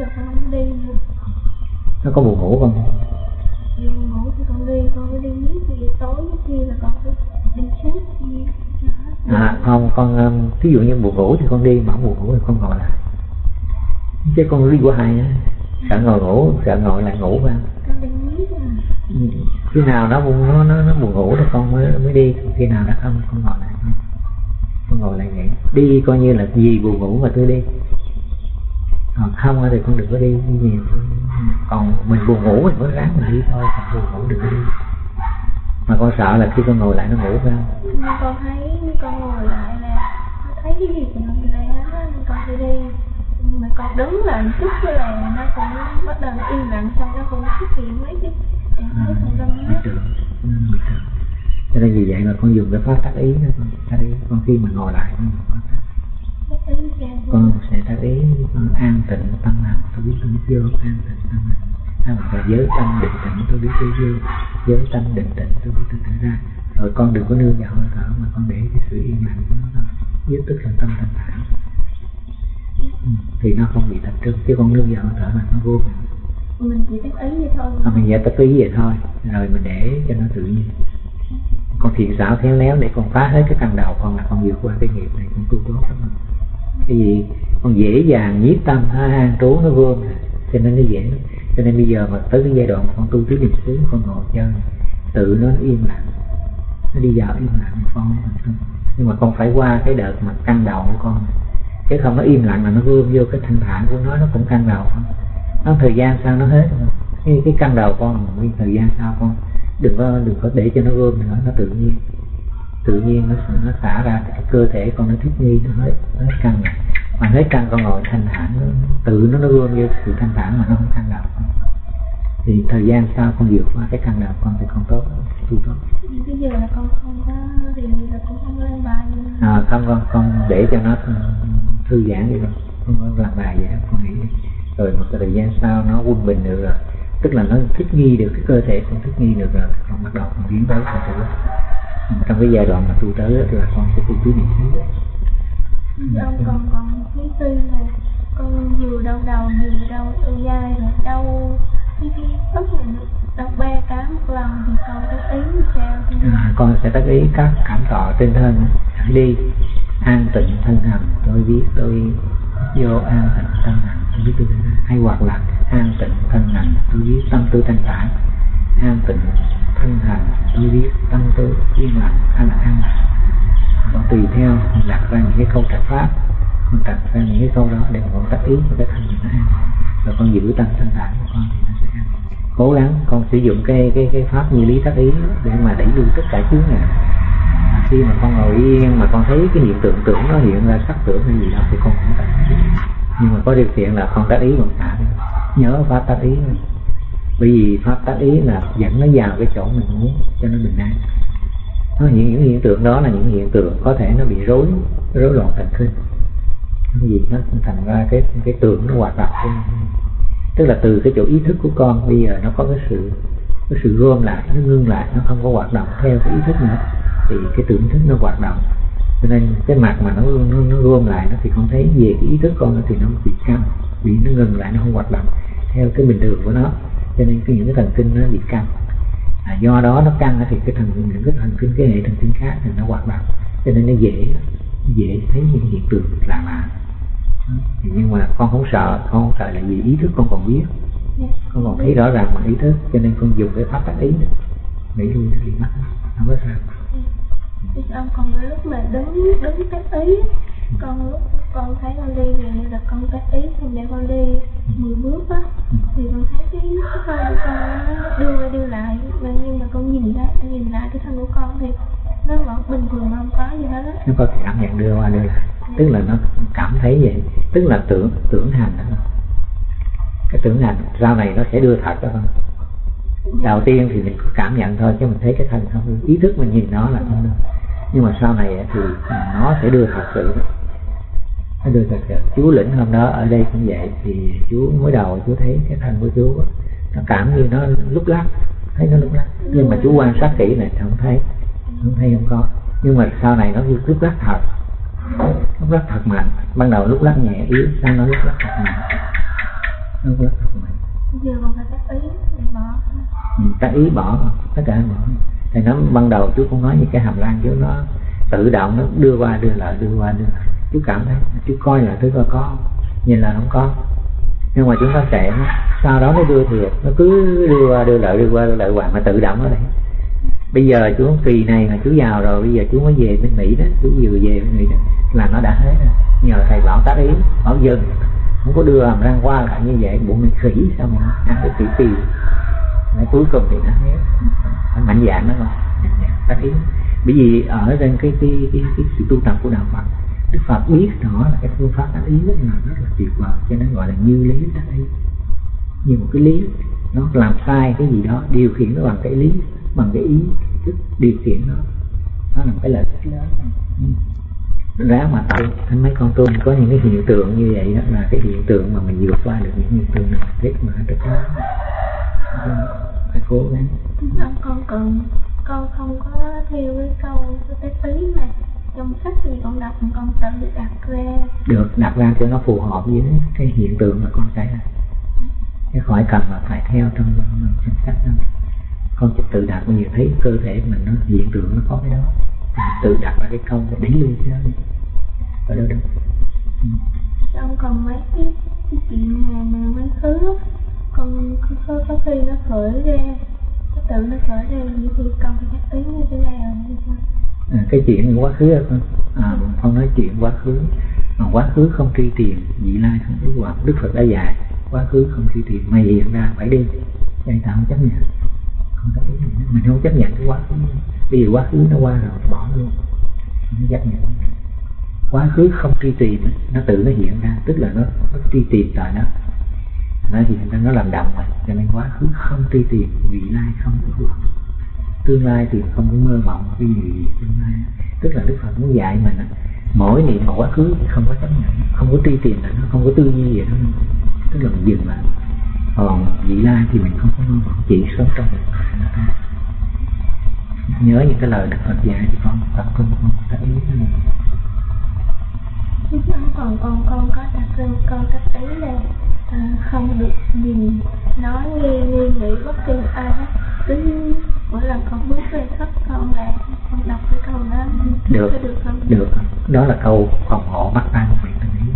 giờ con không đi nữa nó có buồn ngủ không? Buồn ngủ thì con đi con mới đi miết thì tối kia là con phải đi xếp gì à không con um, ví dụ như buồn ngủ thì con đi mà không buồn ngủ thì con ngồi lại. Chứ con đi của hai á sợ ngồi ngủ sợ ngồi lại ngủ đi à Ừ, khi nào nó buồn nó nó, nó buồn ngủ thì con mới mới đi. Khi nào nó không con ngồi lại. Con ngồi lại nghỉ. Đi coi như là gì buồn ngủ mà tôi đi còn không thì con đừng có đi nhiều. Còn mình buồn ngủ thì mới ráng mình đi thôi còn buồn ngủ đừng có đi. Mà con sợ là khi con ngồi lại nó ngủ phải không? Con thấy con ngồi lại là thấy cái gì của mình lại con đi. Nhưng mà con đứng lại một chút là nó cũng bắt đầu im lặng xong nó cũng xuất hiện mấy cái em thấy con Ừ, tưởng cho nên vì vậy mà con dùng cái pháp tác ý đó con. Tác ý con khi mà ngồi lại con con sẽ tác ý con an tịnh tâm hành tôi biết biết vô an tịnh tâm hay hoặc là giới tâm định tĩnh tôi biết tôi vô. Giới tâm định tĩnh tôi biết tôi thở ra. Rồi con đừng có nương vào hơi thở mà con để cái sự yên lặng của nó thôi. Nhất tức là tâm thanh thản. Ừ. thì nó không bị tập trung chứ con nương vào hơi thở là nó vô mình mình chỉ tác ý vậy thôi. À, mình giải tập ý vậy thôi. Rồi mình để cho nó tự nhiên. Con thiện xảo khéo léo để con phá hết cái căn đầu con là con vượt qua cái nghiệp này con tu tốt lắm cái gì? Con dễ dàng nhiếp tâm nó an trú nó vương. Cho nên nó dễ. Cho nên bây giờ mà tới cái giai đoạn mà con tu tứ niệm xứ, con ngồi chân, tự nó yên lặng. Nó đi vào yên lặng con nhưng mà con phải qua cái đợt mà căng đầu của con. Chứ không nó im lặng là nó vương vô cái thanh thản của nó nó cũng căng đầu nó thời gian sau nó hết cái cái căng đầu con nguyên thời gian sau con. Đừng có đừng có để cho nó gom nữa, nó tự nhiên tự nhiên nó nó xả ra cái cơ thể con nó thích nghi nó hết nó hết căng mà hết căng con ngồi thanh thản nó, tự nó nó gom vô sự thanh thản mà nó không căng đầu thì thời gian sau con vượt qua cái căng đầu con thì con tốt tu tốt. Bây giờ là con không có thì là con không lên bài à, không con con để cho nó thư giãn đi con. Không có làm bài vậy con nghĩ đi. rồi một thời gian sau nó quân bình được rồi. Tức là nó thích nghi được cái cơ thể con thích nghi được rồi con bắt đầu con biến tới con tự trong cái giai đoạn mà tu tới đó là con sẽ tu tứ niệm xứ ông còn còn thứ tư là con vừa đau đầu vừa đau dai rồi đau cái cái ức đau ba cá một lần thì con có ý sao? À, con sẽ tác ý các cảm thọ trên thân hãy đi an tịnh thân hành tôi biết tôi vô an tịnh thân hành tôi biết tôi hay hoặc là an tịnh thân hành tôi biết tâm tư thanh thản an tịnh thân hành tôi biết tâm tư yên lặng hay là an. Lạc nó tùy theo, mình đặt ra những cái câu trạch pháp, mình đặt ra những cái câu đó để mình tác ý cho cái thân mình nó an. Rồi con giữ tâm thanh thản của con thì nó sẽ an. Cố gắng con sử dụng cái cái cái pháp như lý tác ý để mà đẩy lùi tất cả chướng ngại. À, khi mà con ngồi yên, mà con thấy cái hiện tượng tưởng nó hiện ra, sắc tưởng hay gì đó thì con cũng tác nhưng mà có điều kiện là con tác ý còn thả nhớ pháp tác ý bởi vì pháp tác ý là dẫn nó vào cái chỗ mình muốn cho nó bình an. Nó những những hiện tượng đó là những hiện tượng có thể nó bị rối rối loạn thần kinh. Cái gì nó thành ra cái cái tưởng nó hoạt động. Tức là từ cái chỗ ý thức của con bây giờ nó có cái sự cái sự gom lại nó ngưng lại nó không có hoạt động theo cái ý thức nữa thì cái tưởng thức nó hoạt động. Cho nên cái mặt mà nó nó, nó gom lại nó thì không thấy về cái ý thức con thì nó bị căng bị nó ngừng lại nó không hoạt động theo cái bình thường của nó cho nên cái những cái thần kinh nó bị căng. À, do đó nó căng thì cái thần những cái thần kinh cái hệ thần kinh khác thì nó hoạt động. Cho nên nó dễ dễ thấy những hiện tượng lạ lạ. Nhưng mà con không sợ con không sợ là vì ý thức con còn biết. Con còn thấy rõ ràng bằng ý thức cho nên con dùng cái pháp tác ý nghĩ lui nó đi mất không có sao ông còn cái lúc mà đứng đứng tác ý con lúc con thấy con đi thì như là con tác ý xong để con đi 10 bước á, thì con thấy cái cái con của con nó đưa qua đưa lại. Mà nhưng mà con nhìn lại nhìn lại cái thân của con thì nó vẫn bình thường không có gì hết á. Nó có cảm nhận đưa qua đưa lại. Tức là nó cảm thấy vậy. Tức là tưởng tưởng hành đó. Cái tưởng hành, sau này nó sẽ đưa thật đó không đầu tiên thì mình có cảm nhận thôi, chứ mình thấy cái thân không. Ý thức mình nhìn nó là không đâu. nhưng mà sau này thì nó sẽ đưa thật sự nó đưa thật sự chú lĩnh hôm đó ở đây cũng vậy. Thì chú mới đầu chú thấy cái thân của chú nó cảm như nó lúc lắc thấy nó lúc lắc. Nhưng mà chú quan sát kỹ này không thấy không thấy không có. Nhưng mà sau này nó lúc lắc thật lúc lắc thật mạnh. Ban đầu lúc lắc nhẹ yếu sau nó lúc lắc thật mạnh. Nó rất là mạnh. Giờ còn phải tác ý bỏ. Ừ, tác ý bỏ tất cả bỏ. Thì nó ban đầu chú cũng nói như cái hàm lan chú nó tự động nó đưa qua đưa lại đưa qua đưa lại chú cảm thấy chú coi là thứ coi có nhìn là không có. Nhưng mà chúng ta chạy sau đó nó đưa thiệt. Nó cứ đưa qua đưa lại đưa qua đưa lại hoài mà tự động ở đây bây giờ chú kỳ này mà chú vào rồi bây giờ chú mới về bên mỹ đó chú vừa về bên mỹ đó là nó đã hết rồi. Nhờ thầy bảo tác ý bảo dừng. Không có đưa hàm răng qua lại như vậy bụng mình khỉ sao mà ăn được tỷ tỷ Đấy, cuối cùng thì nó hết. Nó mạnh dạng đó mà. Tác ý. Bởi vì ở trên cái cái cái, cái sự tu tập của đạo Phật Đức Phật biết rõ là cái phương pháp tác ý rất là rất là tuyệt vời, cho nên gọi là như lý tác ý. Như một cái lý nó làm sai cái gì đó, điều khiển nó bằng cái lý, bằng cái ý thức điều khiển nó nó là một cái lợi ích lớn. Ừ. Ra mà tu anh mấy con tôm có những cái hiện tượng như vậy đó, là cái hiện tượng mà mình vượt qua được những hiện tượng này biết mà được đó dạ, phải cố gắng. Con cần con không có theo cái câu cái tí này. mà trong sách thì con đọc con tự đặt ra. Được đặt ra cho nó phù hợp với cái hiện tượng mà con xảy ra chứ khỏi cần là phải theo trong trong sách đâu con chỉ tự đặt bao nhiêu thấy cơ thể mình nó hiện tượng nó có cái đó. Tự đặt ra cái câu để lui cái đó đi. Ở đâu đâu? Ừ. xong còn mấy cái, cái chuyện mà mà mấy thứ con có có khi nó khởi ra tự nó khởi ra vậy thì con phải nhắc như thế nào như sao à, cái chuyện quá khứ à, à, không nói chuyện quá khứ. Mà quá khứ không truy tìm vị lai không ước vọng đức phật đã dạy quá khứ không truy tìm mày hiện ra phải đi. Vậy ta không chấp nhận. Không có mình không chấp nhận cái quá khứ. Bây giờ quá khứ nó qua rồi bỏ luôn. Không chấp nhận. Quá khứ không truy tìm nó tự nó hiện ra tức là nó, nó truy tìm tại nó. Nó thì nó làm động mà. Cho nên quá khứ không truy tìm vị lai không ước vọng tương lai thì không có mơ mộng, cái gì tương lai. Tức là đức phật muốn dạy mình mỗi niệm một quá khứ không có chấp nhận, không có truy tìm là nó không có tư duy gì đó tức là mình dừng lại. Còn vị lai thì mình không có mơ mộng, chỉ sống trong một nhớ những cái lời đức phật dạy thì con tập trung, con ta ý thế này còn con con có tập trung, con cách ý lên không được nhìn nói nghe nghe nghĩ bất kỳ ai hết. Cứ mỗi lần con bước về thất con là con đọc cái câu đó. Được được không? được. Đó là câu phòng hộ bắt tay nguyện tình ý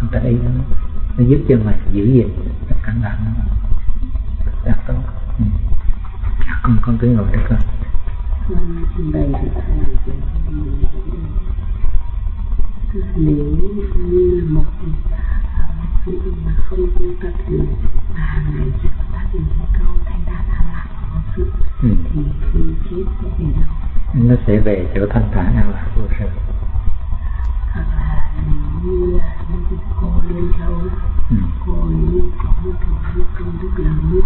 câu tình ý đó. Nó giúp cho mình giữ gìn cẩn thận đạt tốt. Ừ. con con cứ ngồi đây con. Đây nếu như một sự mà không tu tập được mà hàng ngày chỉ có tác dụng câu thanh đa an lạc của sự ừ. thì khi chết sẽ về đâu nó sẽ về chỗ thanh thản an lạc vô sự hoặc là nếu như là những cô liên châu ừ. cô ấy có một cái công đức lớn như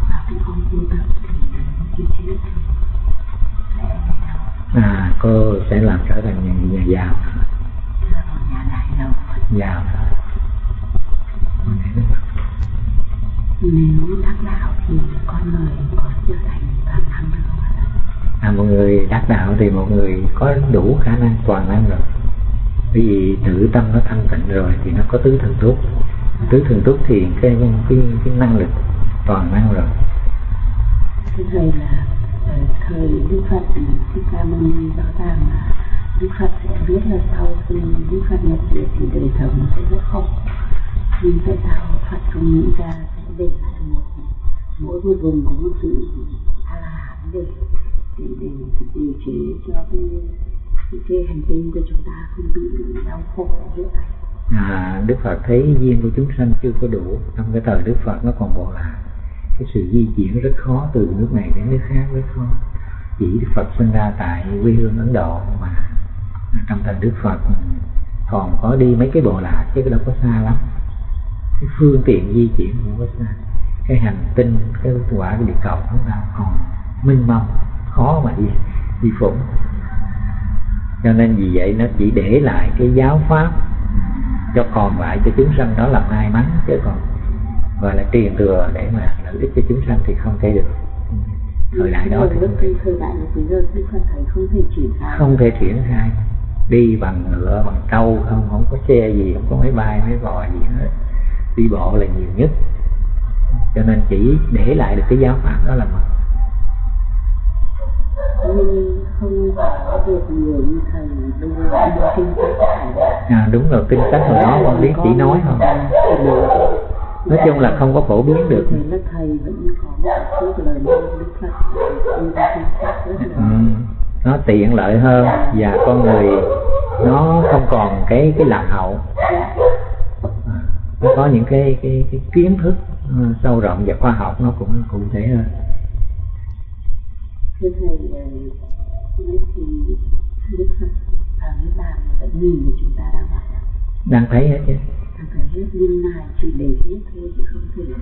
và cái công tu tập thì khi chết thì sẽ về đâu à cô sẽ làm trở thành nhà, nhà giàu nhà đại giàu giàu nếu đắc đạo thì con người có trở thành toàn năng được không ạ? À, một người đắc đạo thì một người có đủ khả năng toàn năng rồi. Bởi vì tự tâm nó thanh tịnh rồi thì nó có tứ thần túc. Tứ thần túc thì cái cái cái năng lực toàn năng rồi. Thưa thầy là ờ, thời đức phật thích ca mâu ni rõ ràng là đức phật sẽ biết là sau khi đức phật nhập diệt thì đời sống sẽ rất khổ. Nhưng tại sao phật không nghĩ ra để là một mỗi một vùng có một sự a hán để để để điều chế cho cái cái, hành tinh của chúng ta không bị đau khổ như vậy à, Đức Phật thấy duyên của chúng sanh chưa có đủ. Trong cái thời Đức Phật nó còn bỏ lại cái sự di chuyển rất khó từ nước này đến nước khác rất khó. Chỉ Đức Phật sinh ra tại quê hương Ấn Độ mà à, trong thời Đức Phật ừ, còn có đi mấy cái bộ lạc chứ đâu có xa lắm cái phương tiện di chuyển của xa cái hành tinh, cái quả địa cầu chúng ta còn minh mông, khó mà đi đi phụng. Cho nên vì vậy nó chỉ để lại cái giáo pháp cho còn lại cho chúng sanh đó là may mắn, chứ còn gọi là truyền thừa để mà lợi ích cho chúng sanh thì không thể được. Thời đại đó thì thời đại bây giờ không thể triển khai không thể triển khai. Đi bằng ngựa, bằng trâu không không có xe gì, không có máy bay, máy bò gì hết đi bộ là nhiều nhất. Cho nên chỉ để lại được cái giáo pháp đó là mật nhưng không có được nhiều như thầy kinh à đúng rồi kinh sách hồi đó con biết chỉ nói thôi. Nói chung là không có phổ biến được. Ừ, nó tiện lợi hơn và con người nó không còn cái cái lạc hậu nó có những cái cái, cái kiến thức ừ, sâu rộng và khoa học nó cũng cụ thể hơn thưa thầy ờ, nói thì Đức Phật ở cái bàn vẫn nhìn thì chúng ta đang động đang thấy hết chứ.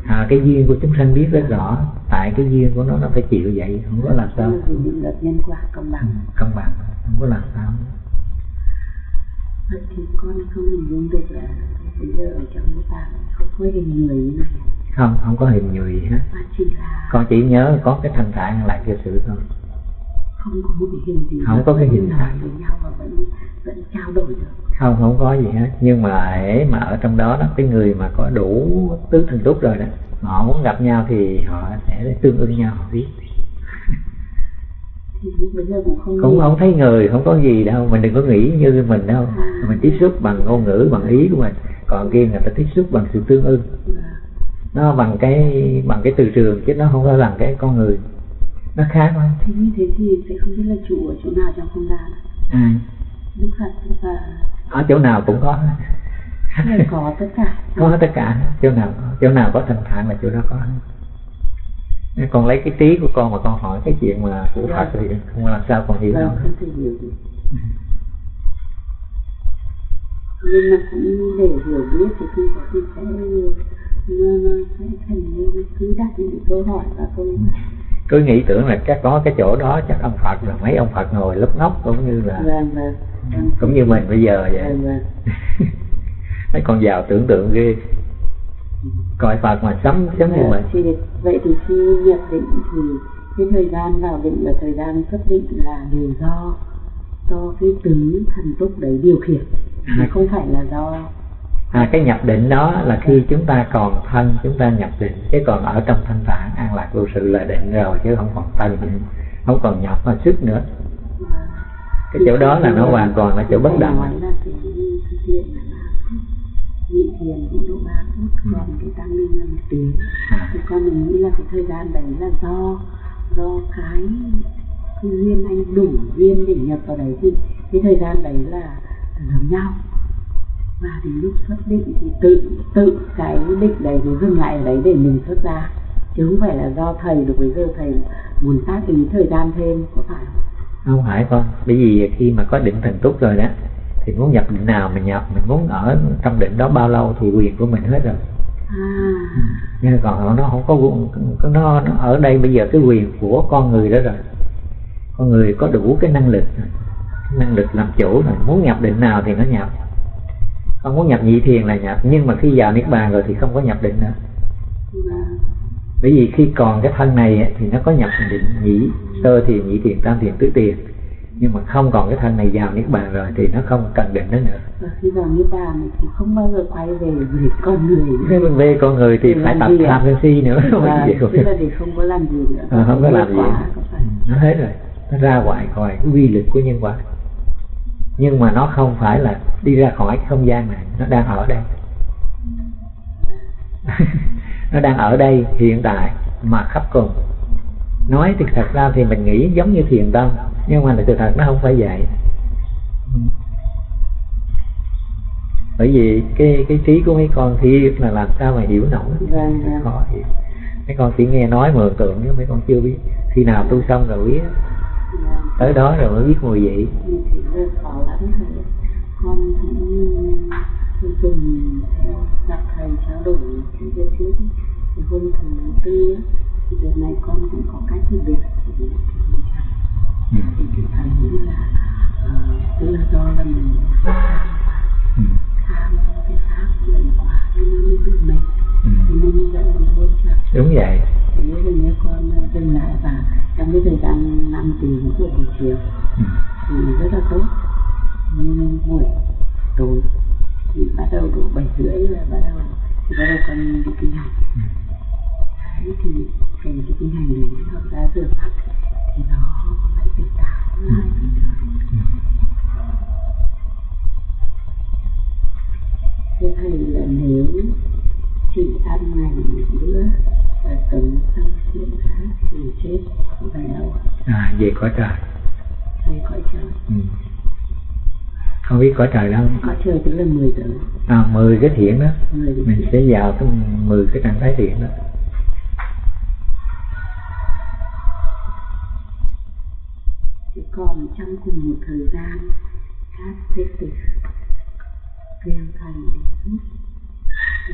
À, cái duyên của chúng sanh biết rất rõ. Tại cái duyên của nó nó phải chịu vậy không có làm sao. Ừ, bằng. Công bằng không có làm sao vậy thì con không hình dung được là bây giờ ở trong cái bàn không có hình người như này. Không không có hình người gì hết. Mà chỉ là con chỉ nhớ có cái thanh thản lại cái sự thôi. Không có cái hình gì Không có cái hình thản. với nhau và vẫn vẫn trao đổi được. Không không có gì hết. Nhưng mà hễ mà ở trong đó đó cái người mà có đủ tứ thần túc rồi đó họ muốn gặp nhau thì họ sẽ tương ưng nhau họ biết thì lúc bây giờ cũng không cũng không thấy người không có gì đâu mình đừng có nghĩ như mình đâu. Mình tiếp xúc bằng ngôn ngữ bằng ý của mình. Còn kia người ta tiếp xúc bằng sự tương ưng. Nó bằng cái bằng cái từ trường chứ nó không phải bằng cái con người. Nó khác thôi thế như thế thì sẽ không biết là chủ ở chỗ nào trong không gian. À, Đức Phật và ở chỗ nào cũng có. Có tất cả. Có tất cả. Chỗ nào chỗ nào có thanh thản là chỗ đó có Nếu con lấy cái trí của con mà con hỏi cái chuyện mà của Phật thì không làm sao con hiểu đâu thể hiểu được. Nhưng mà cũng để hiểu biết thì khi có thì sẽ nó, nó sẽ thành như cứ đặt những câu hỏi và tôi cứ nghĩ tưởng là chắc có cái chỗ đó chắc ông Phật rồi mấy ông Phật ngồi lấp ngóc cũng như là vâng vâng. vâng cũng như mình bây giờ vậy. Vâng vâng. Mấy con giàu tưởng tượng ghê coi Phật mà sắm giống như mình? thì vậy thì khi nhập định thì cái thời gian vào định và thời gian xuất định là đều do do cái tứ thần túc đấy điều khiển À. không phải là do à, cái nhập định đó là khi chúng ta còn thân chúng ta nhập định chứ còn ở trong thanh thản an lạc vô sự là định rồi chứ không còn thân không còn nhập mà sức nữa. À, cái chỗ đó là nó hoàn toàn là chỗ bất động nhị thiền chỉ độ ba phút Ừ. còn cái tăng minh là một tiếng thì con mình nghĩ là cái thời gian đấy là do do cái cái duyên anh đủ duyên để nhập vào đấy thì cái thời gian đấy là giống nhau và đến lúc xuất định thì tự tự cái định đấy nó dừng lại ở đấy để mình xuất ra chứ không phải là do thầy được bây giờ thầy muốn tác ý thời gian thêm có phải không? không phải con bởi vì khi mà có định thần túc rồi đó thì muốn nhập định nào mình nhập mình muốn ở trong định đó bao lâu thì quyền của mình hết rồi. À. Nhưng còn nó không có nó, nó ở đây bây giờ cái quyền của con người đó rồi. Con người có đủ cái năng lực năng lực làm chủ rồi. Muốn nhập định nào thì nó nhập. Không muốn nhập nhị thiền là nhập nhưng mà khi vào niết bàn rồi thì không có nhập định nữa. Và bởi vì khi còn cái thân này thì nó có nhập định nhị sơ thiền nhị thiền tam thiền tứ thiền nhưng mà không còn cái thân này vào niết bàn rồi thì nó không cần định nó nữa. Và khi vào niết bàn thì không bao giờ quay về về con người nữa. mình về con người thì Để phải tập tham sân si nữa và tức là để không có làm gì nữa. Ờ, không có làm gì. có phải. nó hết rồi. Nó ra ngoài khỏi cái quy lực của nhân quả. Nhưng mà nó không phải là đi ra khỏi cái không gian này nó đang ở đây. Nó đang ở đây hiện tại mà khắp cùng. Nói thì thật ra thì mình nghĩ giống như thiền tâm nhưng mà sự thật nó không phải vậy. Bởi vì cái cái trí của mấy con thì là làm sao mà hiểu nổi. Vâng, vâng. khó hiểu. Mấy con chỉ nghe nói mường tượng chứ mấy con chưa biết. Khi nào tu xong rồi biết. Tới đó rồi mới biết mùi vị. Con dùng theo gặp thầy trao đổi cái việc trước thì hôm thứ tư thì đợt này con cũng có cách thì được ừ. thì thì thầy nghĩ là ờ, tức là do là mình tham Ừ. tham cái pháp mình quá nó mới mệt Ừ. thì dẫn mình chắc đúng vậy thì nếu mình như con ờ, dừng lại và trong cái thời gian năm của buổi chiều ừ. thì rất là tốt nhưng buổi tối thì bắt đầu độ bảy rưỡi là bắt đầu thì bắt đầu con đi kinh hành đấy thì cái cái kinh hành này nó ra rửa thế thầy là nếu chị ăn ngày bữa và sống xong chuyện khác thì chết về đâu? À về cõi trời. Thầy cõi trời. Ừ. không biết cõi trời đâu cõi trời tức là 10 giờ à, 10 cái thiện đó. 10 giờ mình sẽ vào cái 10 cái trạng thái thiện đó còn trong cùng một thời gian các thế tử. Kêu thầy để giúp.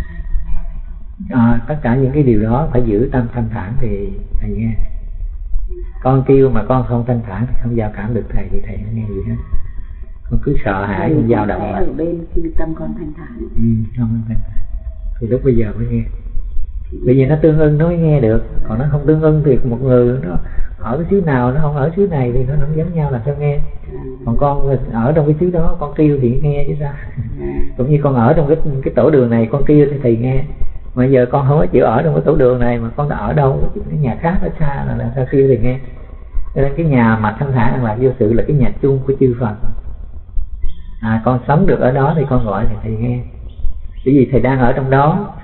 Thầy có nghe phải không? à, tất cả những cái điều đó phải giữ tâm thanh thản thì thầy nghe. Con kêu mà con không thanh thản thì không giao cảm được thầy thì thầy không nghe gì hết. Con cứ sợ hãi con dao động ở bên khi tâm con thanh thản. Ừ, không thanh thản. Thì lúc bây giờ mới nghe. Bởi vì nó tương ưng nó mới nghe được. Còn nó không tương ưng thì một người nó ở cái xứ nào nó không ở xứ này thì nó không giống nhau làm sao nghe. Còn con ở trong cái xứ đó con kêu thì nghe chứ sao. Cũng như con ở trong cái cái tổ đường này con kêu thì thầy nghe. Mà giờ con không có chịu ở trong cái tổ đường này mà con đã ở đâu cái nhà khác ở xa là làm sao kêu thì nghe. Cho nên cái nhà mà thanh thản an lạc vô sự là cái nhà chung của chư Phật. À con sống được ở đó thì con gọi thì thầy nghe. Bởi vì thầy đang ở trong đó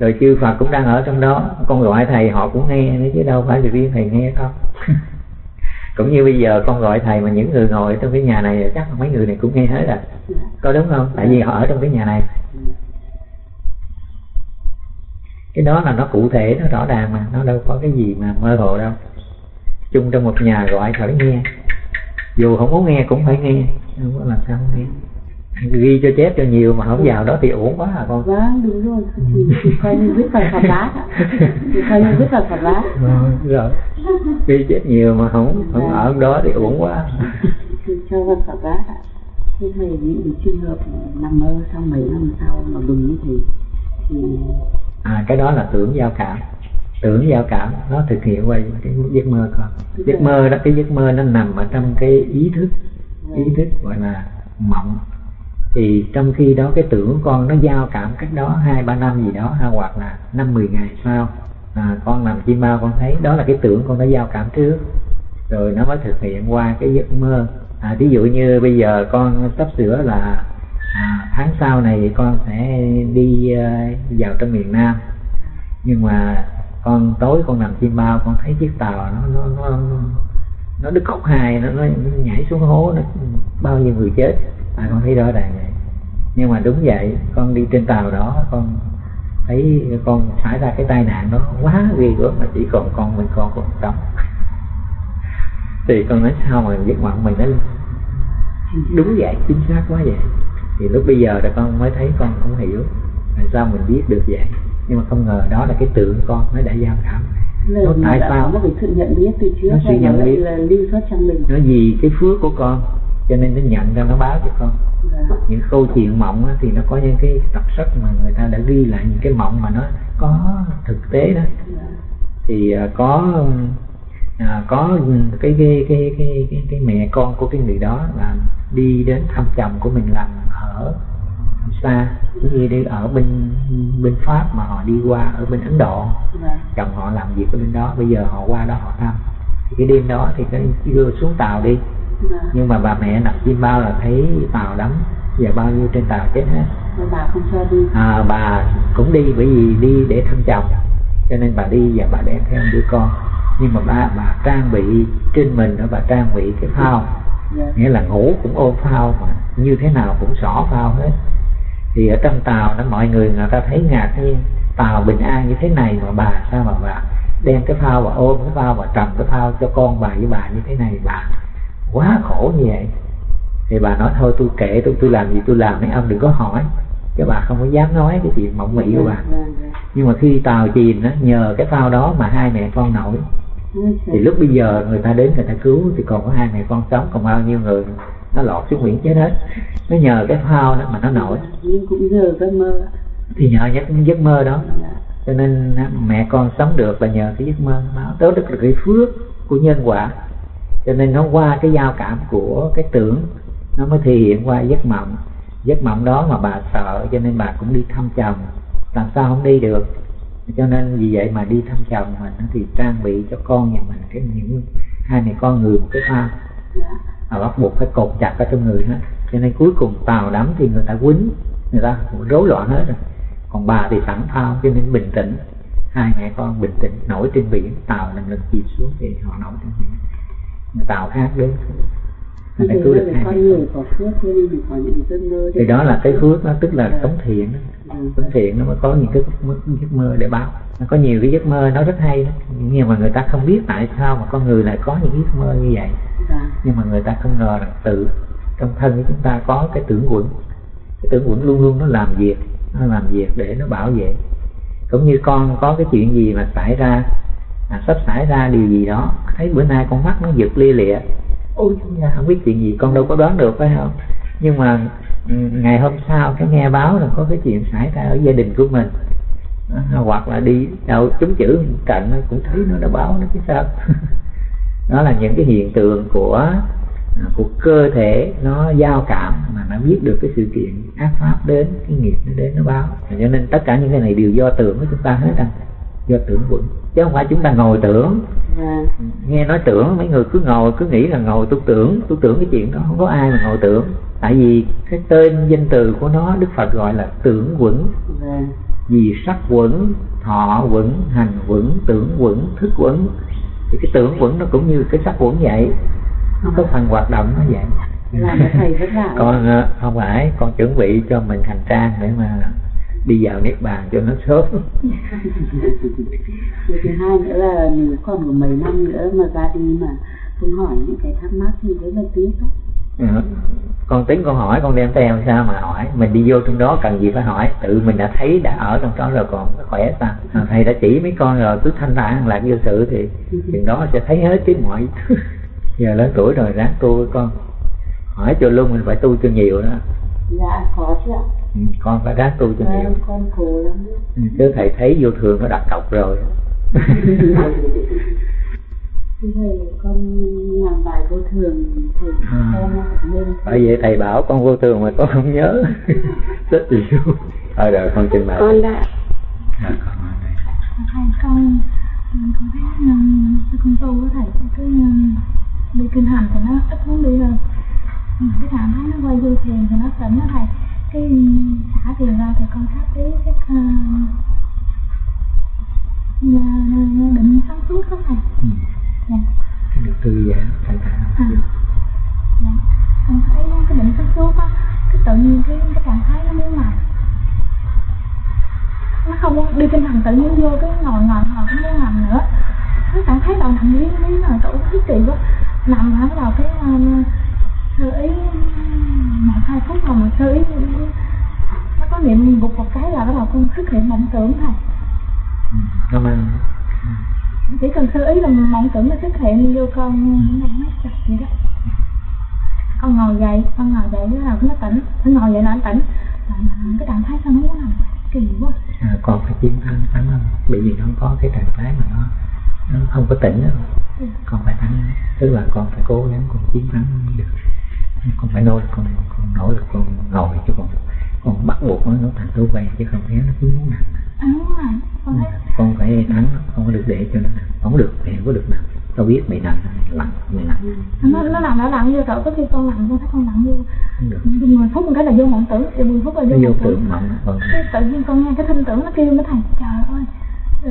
rồi chư Phật cũng đang ở trong đó. Con gọi thầy, họ cũng nghe nữa chứ đâu phải là riêng thầy nghe không. Cũng như bây giờ con gọi thầy mà những người ngồi trong cái nhà này chắc là mấy người này cũng nghe hết rồi. Có đúng không? Tại vì họ ở trong cái nhà này. Cái đó là nó cụ thể, nó rõ ràng mà. Nó đâu có cái gì mà mơ hồ đâu. Chung trong một nhà gọi phải nghe. Dù không muốn nghe cũng phải nghe. Không có làm sao không nghe ghi cho chép cho nhiều mà không vào đó thì uổng quá à con. Vâng đúng rồi. Thì, coi như vào Phật bát ạ. Thì coi như viết vào Phật bát Rồi, rồi. Ghi chép nhiều mà không không ở đó thì uổng quá. Thì cho Phật bát ạ. Thế thầy những cái trường hợp nằm mơ xong mấy năm sau mà đúng như thế thì à cái đó là tưởng giao cảm. Tưởng giao cảm nó thực hiện qua cái giấc mơ con. Giấc mơ đó cái giấc mơ nó nằm ở trong cái ý thức ý thức gọi là mộng thì trong khi đó cái tưởng con nó giao cảm cách đó hai ba năm gì đó hay hoặc là năm mười ngày sau à, con nằm chim bao con thấy đó là cái tưởng con đã giao cảm trước. Rồi nó mới thực hiện qua cái giấc mơ. À, ví dụ như bây giờ con sắp sửa là à, tháng sau này con sẽ đi uh, vào trong miền Nam. Nhưng mà con tối con nằm chim bao con thấy chiếc tàu nó nó nó nó đứt khúc hài nó, nó nhảy xuống hố nó bao nhiêu người chết à, con thấy rõ ràng vậy. Nhưng mà đúng vậy con đi trên tàu đó con thấy con xảy ra cái tai nạn đó quá ghê gớm mà chỉ còn con mình con còn sống. Thì con nói sao mà giấc mộng mình nó đúng vậy chính xác quá vậy. Thì lúc bây giờ là con mới thấy con không hiểu tại sao mình biết được vậy. Nhưng mà không ngờ đó là cái tượng con nó đã giao cảm. Nó tại sao? một cái sự nhận biết từ trước Nó sự nhận biết. là lưu xuất trong mình? Nó vì cái phước của con cho nên nó nhận ra nó báo cho con Dạ. những câu chuyện mộng á, thì nó có những cái đặc sắc mà người ta đã ghi lại những cái mộng mà nó có thực tế đó Dạ. thì à, có à, có cái cái, cái cái cái cái mẹ con của cái người đó là đi đến thăm chồng của mình làm ở xa như đi ở bên bên pháp mà họ đi qua ở bên ấn độ Dạ. chồng họ làm việc ở bên đó bây giờ họ qua đó họ thăm thì cái đêm đó thì cái đưa xuống tàu đi Dạ. nhưng mà bà mẹ nằm chim bao là thấy tàu đắm và bao nhiêu trên tàu chết hết. Bà không cho đi. À, bà cũng đi bởi vì đi để thăm chồng. Cho nên bà đi và bà đem theo đứa con. Nhưng mà bà bà trang bị trên mình đó bà trang bị cái phao. Dạ. nghĩa là ngủ cũng ôm phao mà như thế nào cũng xỏ phao hết. Thì ở trong tàu đó mọi người người ta thấy ngạc nhiên tàu bình an như thế này mà bà sao mà bà đem cái phao và ôm cái phao và trầm cái phao cho con bà với bà như thế này bà quá khổ như vậy. Thì bà nói thôi tôi kệ tôi tôi làm gì tôi làm mấy ông đừng có hỏi. Cái bà không có dám nói cái chuyện mộng mị của bà. Dạ, dạ. nhưng mà khi tàu chìm đó nhờ cái phao đó mà hai mẹ con nổi. Thì lúc bây giờ người ta đến người ta cứu thì còn có hai mẹ con sống còn bao nhiêu người nó lọt xuống biển chết hết. Nó nhờ cái phao đó mà nó nổi. Nhưng cũng giờ giấc mơ. Thì nhờ giấc giấc mơ đó. Dạ. cho nên mẹ con sống được là nhờ cái giấc mơ đó. Đó là cái phước của nhân quả cho nên nó qua cái giao cảm của cái tưởng, nó mới thể hiện qua giấc mộng. Giấc mộng đó mà bà sợ, cho nên bà cũng đi thăm chồng. Làm sao không đi được? Cho nên vì vậy mà đi thăm chồng mình thì trang bị cho con nhà mình cái những hai mẹ con người một cái phao mà bắt buộc phải cột chặt ở trong người hết. Cho nên cuối cùng tàu đắm thì người ta quýnh, người ta rối loạn hết rồi. Còn bà thì sẵn phao cho nên bình tĩnh. Hai mẹ con bình tĩnh, nổi trên biển tàu lần lượt chìm xuống thì họ nổi trên biển tàu khác đến ta đấy cứu được hai con mẹ người có phước cho nên mình có những cái giấc mơ thì đó là cái phước nó tức là sống thiện đó. Sống thiện nó mới có những cái giấc mơ, giấc mơ để báo. Nó có nhiều cái giấc mơ nó rất hay đó. nhưng mà người ta không biết tại sao mà con người lại có những giấc mơ như vậy. Dạ. Nhưng mà người ta không ngờ rằng tự trong thân của chúng ta có cái tưởng quẩn. Cái tưởng quẩn luôn luôn nó làm việc nó làm việc để nó bảo vệ. Cũng như con có cái chuyện gì mà xảy ra là sắp xảy ra điều gì đó thấy bữa nay con mắt nó giật lia lịa. Ôi nha, không biết chuyện gì con đâu có đoán được phải không? Nhưng mà ừ, ngày hôm sau cái nghe báo là có cái chuyện xảy ra ở gia đình của mình. À, hoặc là đi đâu chúng chữ cạnh cũng thấy nó đã báo nó chứ sao. Đó là những cái hiện tượng của à, của cơ thể nó giao cảm mà nó biết được cái sự kiện ác pháp đến cái nghiệp nó đến nó báo. Cho nên tất cả những cái này đều do tưởng của chúng ta hết anh do tưởng quẩn. Chứ không phải chúng ta ngồi tưởng. Dạ. Nghe nói tưởng mấy người cứ ngồi cứ nghĩ là ngồi tôi tưởng. Tôi tưởng cái chuyện đó không có ai mà ngồi tưởng. Tại vì cái tên danh từ của nó đức phật gọi là tưởng quẩn. Dạ. Vì sắc quẩn thọ quẩn hành quẩn tưởng quẩn thức quẩn. Thì cái tưởng quẩn nó cũng như cái sắc quẩn vậy. Nó có phần hoạt động nó vậy. Vả con ờ, không phải con chuẩn bị cho mình hành trang để mà đi vào niết bàn cho nó sớm. Điều thứ hai nữa là nếu còn có mấy năm nữa mà ra đi mà không hỏi những cái thắc mắc thì rất là tiếc đó. Ờ, con tính con hỏi con đem theo sao mà hỏi. Mình đi vô trong đó cần gì phải hỏi. Tự mình đã thấy đã ở trong đó rồi còn khỏe sao? À, thầy đã chỉ mấy con rồi cứ thanh thản lạc vô sự thì chừng đó sẽ thấy hết cái mọi thứ. Giờ lớn tuổi rồi ráng tu với con. Hỏi cho luôn mình phải tu cho nhiều đó. Dạ có chứ ạ. Ừ, con phải ráng tu cho nhiều. Con cố lắm ừ, chứ thầy thấy vô thường nó đặt cọc rồi. Thầy con làm bài vô thường thì À. con nên bởi vậy thầy bảo con vô thường mà con không nhớ. Rất nhiều thôi rồi con trình bày. Con đã Dạ, con thầy con con thấy um, cái con tu của thầy cái um, đi kinh hành thì nó ít muốn đi hơn. Ừ, cái cảm thấy nó quay vô thiền thì nó tỉnh đó thầy cái xả thiền ra thì con ý cái uh, định sáng suốt đó thầy. Ừ. dạ. Cái được thư giãn thanh thản à, dạ. Con thấy cái định sáng suốt á cái tự nhiên cái cái trạng thái nó muốn nằm nó không đi kinh hành tự nhiên vô cái ngồi ngồi ngồi không muốn nằm nữa. Nó cảm thấy đầu nằm liếng liếng rồi tủ thấy kỳ quá. Nằm hả? Đầu cái um, sơ ý một hai phút rồi mà sơ ý nó có niệm gục một cái là bắt đầu con xuất hiện mộng tưởng thôi. Ừ. nó mang chỉ cần sơ ý là mộng tưởng nó xuất hiện vô con nó chặt vậy đó. Con ngồi dậy con ngồi dậy bắt đầu nó tỉnh nó ngồi dậy là nó tỉnh. Mà mà cái trạng thái sao nó muốn nằm kỳ quá. À, con phải chiến thắng thắng không? Bởi vì nó có cái trạng thái mà nó nó không có tỉnh nữa Ừ. con phải thắng tức là con phải cố gắng con chiến thắng nó được con phải lực con con nỗ lực con ngồi chứ con con bắt buộc nó nó thành thói quen chứ không khéo nó cứ muốn nằm. À đúng rồi con con phải thắng nó, không có được để cho nó nằm. Không được mẹ có được nằm. Tao biết mày nằm lặng mày nằm nó nó nằm nó lặng vô rồi có khi con nằm con thấy con nằm vô. Mười phút một cái là vô mộng tưởng thì mười phút là nó vô vô tưởng tưởng. mộng vâng cái tự nhiên con nghe cái thinh tưởng nó kêu nó thầy trời ơi.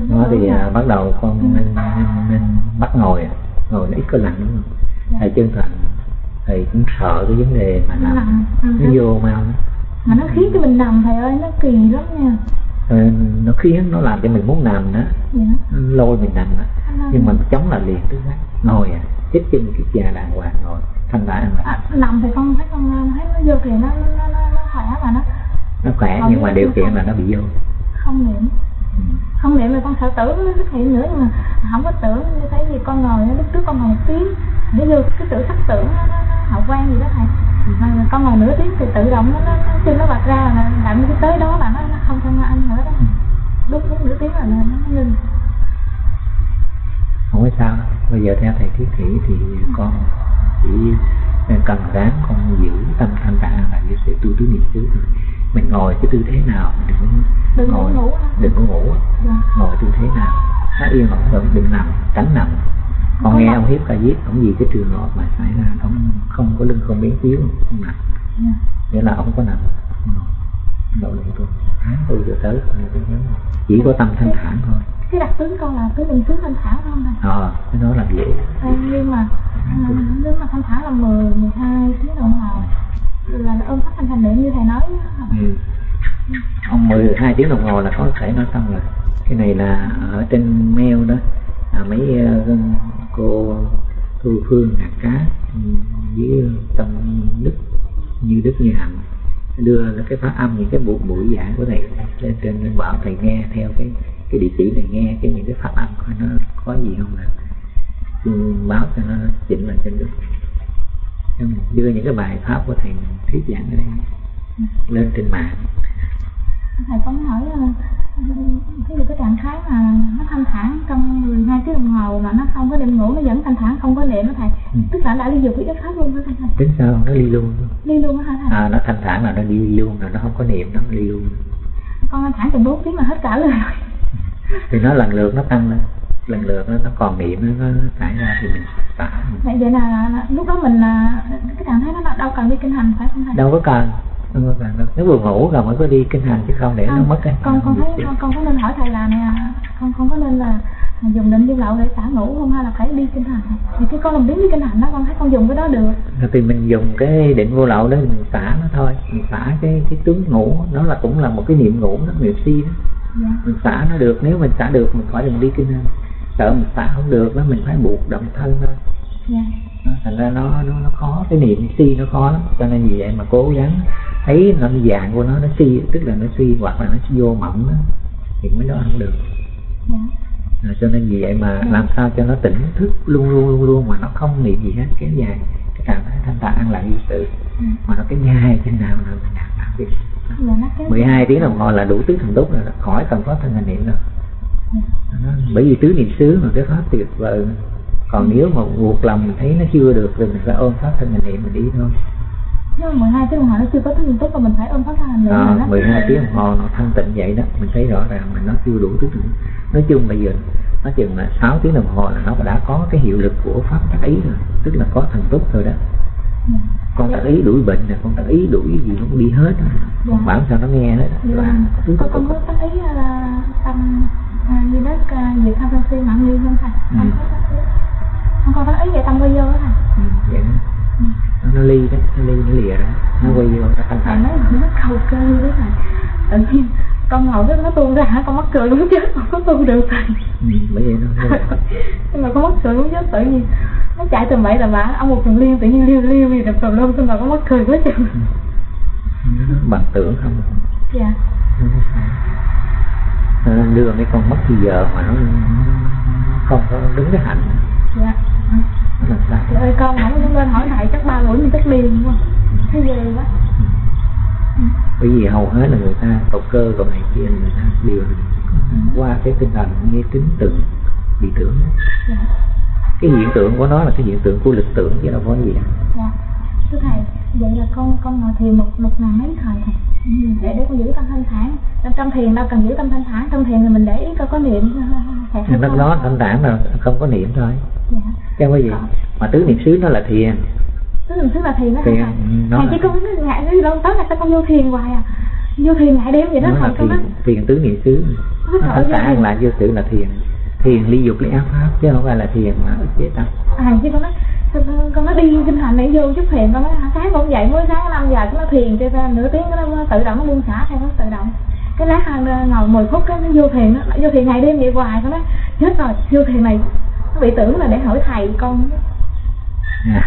Có thì à, là- bắt đầu con nên, nên, nên bắt ngồi à. ngồi nó ít có lặng đúng không? Dạ. thầy chân thành thầy cũng sợ cái vấn đề mà Nó nằm nằm, ừ, nó vô mau mà nó khiến cho mình nằm thầy ơi nó kỳ lắm nha. Ờ, nó khiến nó làm cho mình muốn nằm đó. Dạ. Lôi mình nằm đó. Nhưng mà chống là liền tức ngồi à chích chân cái già đàng hoàng ngồi. Thanh thản là à, nằm thì con thấy con thấy nó vô thì nó nó nó, nó khỏe mà nó. Nó khỏe Còn nhưng mà điều không- kiện là nó bị vô. Không niệm ừ không niệm là con sợ tưởng nó xuất hiện nữa nhưng mà không có tưởng như thấy gì con ngồi lúc trước con ngồi một tiếng. Để vô cái tự sắc tưởng nó, nó, nó hậu quan gì đó thầy mà con ngồi nửa tiếng thì tự động nó nó, nó chân nó bật ra là làm cái tới đó là nó, nó không không ăn nữa đó. Lúc lúc nửa tiếng là nó, nó ngưng. Không có sao bây giờ theo thầy thiết kỷ thì con chỉ cần ráng con giữ tâm thanh tạng là như sẽ tu tứ niệm xứ thôi mình ngồi cái tư thế nào? Đừng có đừng ngồi. ngủ đừng có ngủ dạ. ngồi tư thế nào? Nó yên ổn rồi đừng nằm tránh nằm. Có nghe ông hiếp ca diếp ông gì cái trường hợp mà xảy ra ông không có lưng không biến chiếu không nằm. Dạ. nghĩa là ông có nằm. Nỗ lực thôi. Tháng tư giờ tới chỉ có tâm thanh thản thôi. Cái đặc tướng con là tứ niệm xứ thanh thản không thầy ờ cái đó là dễ. À, nhưng mà à, nếu mà thanh thản là 10, 12 tiếng đồng hồ là nó ôm phát thanh thành niệm như thầy nói ừ. ông 12 tiếng đồng hồ là có thể nói xong rồi. Cái này là ở trên mail đó. À, mấy uh, cô thu phương hạt cá với tâm đức như đức như hạnh đưa cái phát âm những cái buổi buổi giảng của thầy lên trên lên bảo thầy nghe theo cái cái địa chỉ này nghe cái những cái phát âm coi nó có gì không là báo cho nó chỉnh lại trên đức. Xong rồi đưa những cái bài pháp của thầy thuyết giảng ở đây lên trên mạng. Thầy có hỏi là ví dụ cái trạng thái mà nó thanh thản trong 12 tiếng đồng hồ mà nó không có đêm ngủ nó vẫn thanh thản không có niệm đó thầy? Ừ. tức là đã ly dục với yếu pháp luôn đó thầy? Tính sao? Nó ly luôn. Ly luôn hả thầy? À nó thanh thản là nó đi luôn rồi nó không có niệm nó ly luôn. Con thanh thản chừng 4 tiếng là hết cả rồi. Thì nó lần lượt nó tăng lên lần lượt nó, nó còn niệm nó, nó xảy ra thì mình xả vậy vậy là, là lúc đó mình là cái trạng thái đó đâu cần đi kinh hành phải không thầy? Đâu có cần đâu có cần đâu. Nếu vừa ngủ rồi mới có đi kinh hành chứ không để nó Không, mất cái con con thấy con con có nên hỏi thầy là nè con con có nên là dùng định điêu lậu để xả ngủ không hay là phải đi kinh hành? Thì cái con làm biến đi kinh hành đó con thấy con dùng cái đó được. Thì mình dùng cái định vô lậu đó mình xả nó thôi. Mình xả cái cái tướng ngủ nó là cũng là một cái niệm ngủ đó niệm si đó. Dạ. Mình xả nó được nếu mình xả được mình khỏi đừng đi kinh hành sợ mình xả không được đó mình phải buộc động thân thôi. Dạ. Đó, thành ra nó nó nó khó cái niệm si nó khó lắm. Cho nên vì vậy mà cố gắng thấy nó dạng của nó nó si tức là nó suy hoặc là nó vô mộng đó thì mới đó không được. Dạ. À, cho nên vì vậy mà làm sao cho nó tỉnh thức luôn luôn luôn luôn mà nó không niệm gì hết kéo dài cái trạng thái thanh thản an lạc như sự. Ừ. mà nó cái nhai trên nào là mình đạt dạ kéo 12 tiếng đồng hồ là đủ tứ thần túc rồi đó, khỏi cần có thân hành niệm đâu. dạ. Bởi vì tứ niệm xứ mà cái pháp tuyệt vời còn nếu mà buộc lòng mình thấy nó chưa được thì mình phải ôm pháp thân hành niệm mình đi thôi nhưng mà 12 tiếng đồng hồ nó chưa có thức tốt và mình phải ôm phát thanh hành niệm à, là nó 12 tiếng đồng hồ nó thanh tịnh vậy đó mình thấy rõ ràng mình nó chưa đủ tứ thần nói chung bây giờ nói chừng là 6 tiếng đồng hồ là nó đã có cái hiệu lực của pháp tác ý rồi tức là có thần túc rồi đó Dạ. con tác ý đuổi bệnh nè con tác ý đuổi gì nó cũng đi hết. Dạ. con bảo sao nó nghe hết Dạ. tứ con có tác ý là tâm như đó à, việc tham sân si mạng nghi không thầy? Ừ. con có tác ý về tâm quay vô đó thầy. Ừ, vậy đó. Ừ. nó, nó ly đó nó ly nó lìa đó. Nó quay vô nó thanh thản là nó cầu cơ đó thầy. Tự nhiên con ngồi cái nó tuôn ra hả? Con mắc cười muốn chết con có tu được thầy. Bởi vậy nó nhưng mà con mắc cười muốn chết tự nhiên nó chạy tầm bậy tầm bạ. Ông một thằng liên tự nhiên liêu liêu gì đập tầm lum xong rồi con mắc cười quá chừng nó bằng tưởng không? Dạ. Nó đưa mấy con mất thì giờ mà nó, không có đứng cái hạnh. Dạ. Nó làm sao Trời ơi con không lên hỏi thầy chắc ba buổi mình chắc liền quá Thấy ghê quá. Bởi vì hầu hết là người ta cầu cơ cầu này kia người ta đều qua cái tinh thần nghe tính tưởng bị tưởng. Dạ. Cái hiện tượng của nó là cái hiện tượng của lực tưởng chứ đâu có gì Dạ. Thưa thầy Vậy là con con ngồi thiền một một ngày mấy thời thầy Ừ, để để con giữ tâm thanh thản. Trong, trong thiền đâu cần giữ tâm thanh thản. Trong thiền thì mình để ý coi có niệm thầy thì lúc đó thanh thản là không có niệm thôi. Dạ. Chứ không có gì. Mà tứ niệm xứ nó là thiền. Tức là tức là thiền đó thiền thầy? là, chỉ có ngại cái đâu tới là sao con vô thiền hoài à? Vô thiền ngại đêm vậy đó là thầy con thiền thiền tứ niệm xứ. Thanh thản là vô sự là thiền. Thiền ly dục ly ác pháp chứ không phải là thiền mà chế tâm. À chứ con nói con- nó đi kinh thành để vô chút thiền con hả, sáng con dậy mới sáng năm giờ nó thiền cho ra nửa tiếng nó tự động nó buông xả theo nó tự động. Cái lát hai ngồi 10 phút cái nó vô thiền nó vô thiền ngày đêm vậy hoài con nói chết rồi vô thiền này nó bị tưởng là để hỏi thầy con.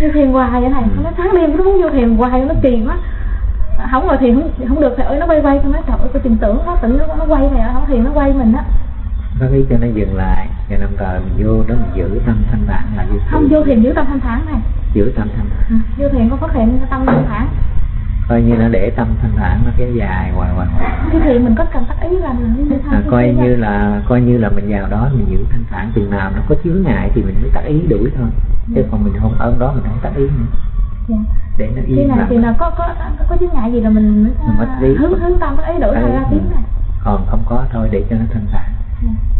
Vô thiền hoài vậy con nói sáng đêm nó muốn vô thiền hoài nó kỳ quá. Không ngồi thiền không, không được thầy ơi nó quay quay con nói trời ơi tôi tìm tưởng nó tưởng nó, nó quay thầy ơi không thiền nó quay mình á có ý cho nó dừng lại và đồng thời mình vô đó mình giữ tâm thanh thản là vô không vô thiền giữ tâm thanh thản này. Giữ tâm thanh thản. Ừ, vô thiền con phát hiện tâm thanh thản. Coi như nó để tâm thanh thản nó kéo dài hoài hoài cái thiền mình có cần tác ý là mình như à, coi như là coi như là mình vào đó mình giữ thanh thản chừng nào nó có chướng ngại thì mình mới tác ý đuổi thôi. Chứ còn mình không ơn đó mình không tác ý nữa. Dạ. để nó khi yên này lặng thì là có có có, có chướng ngại gì là mình Mình hướng hướng tâm ấy đổi thành ra tiếng này. Còn không có thôi để cho nó thanh thản. Dạ.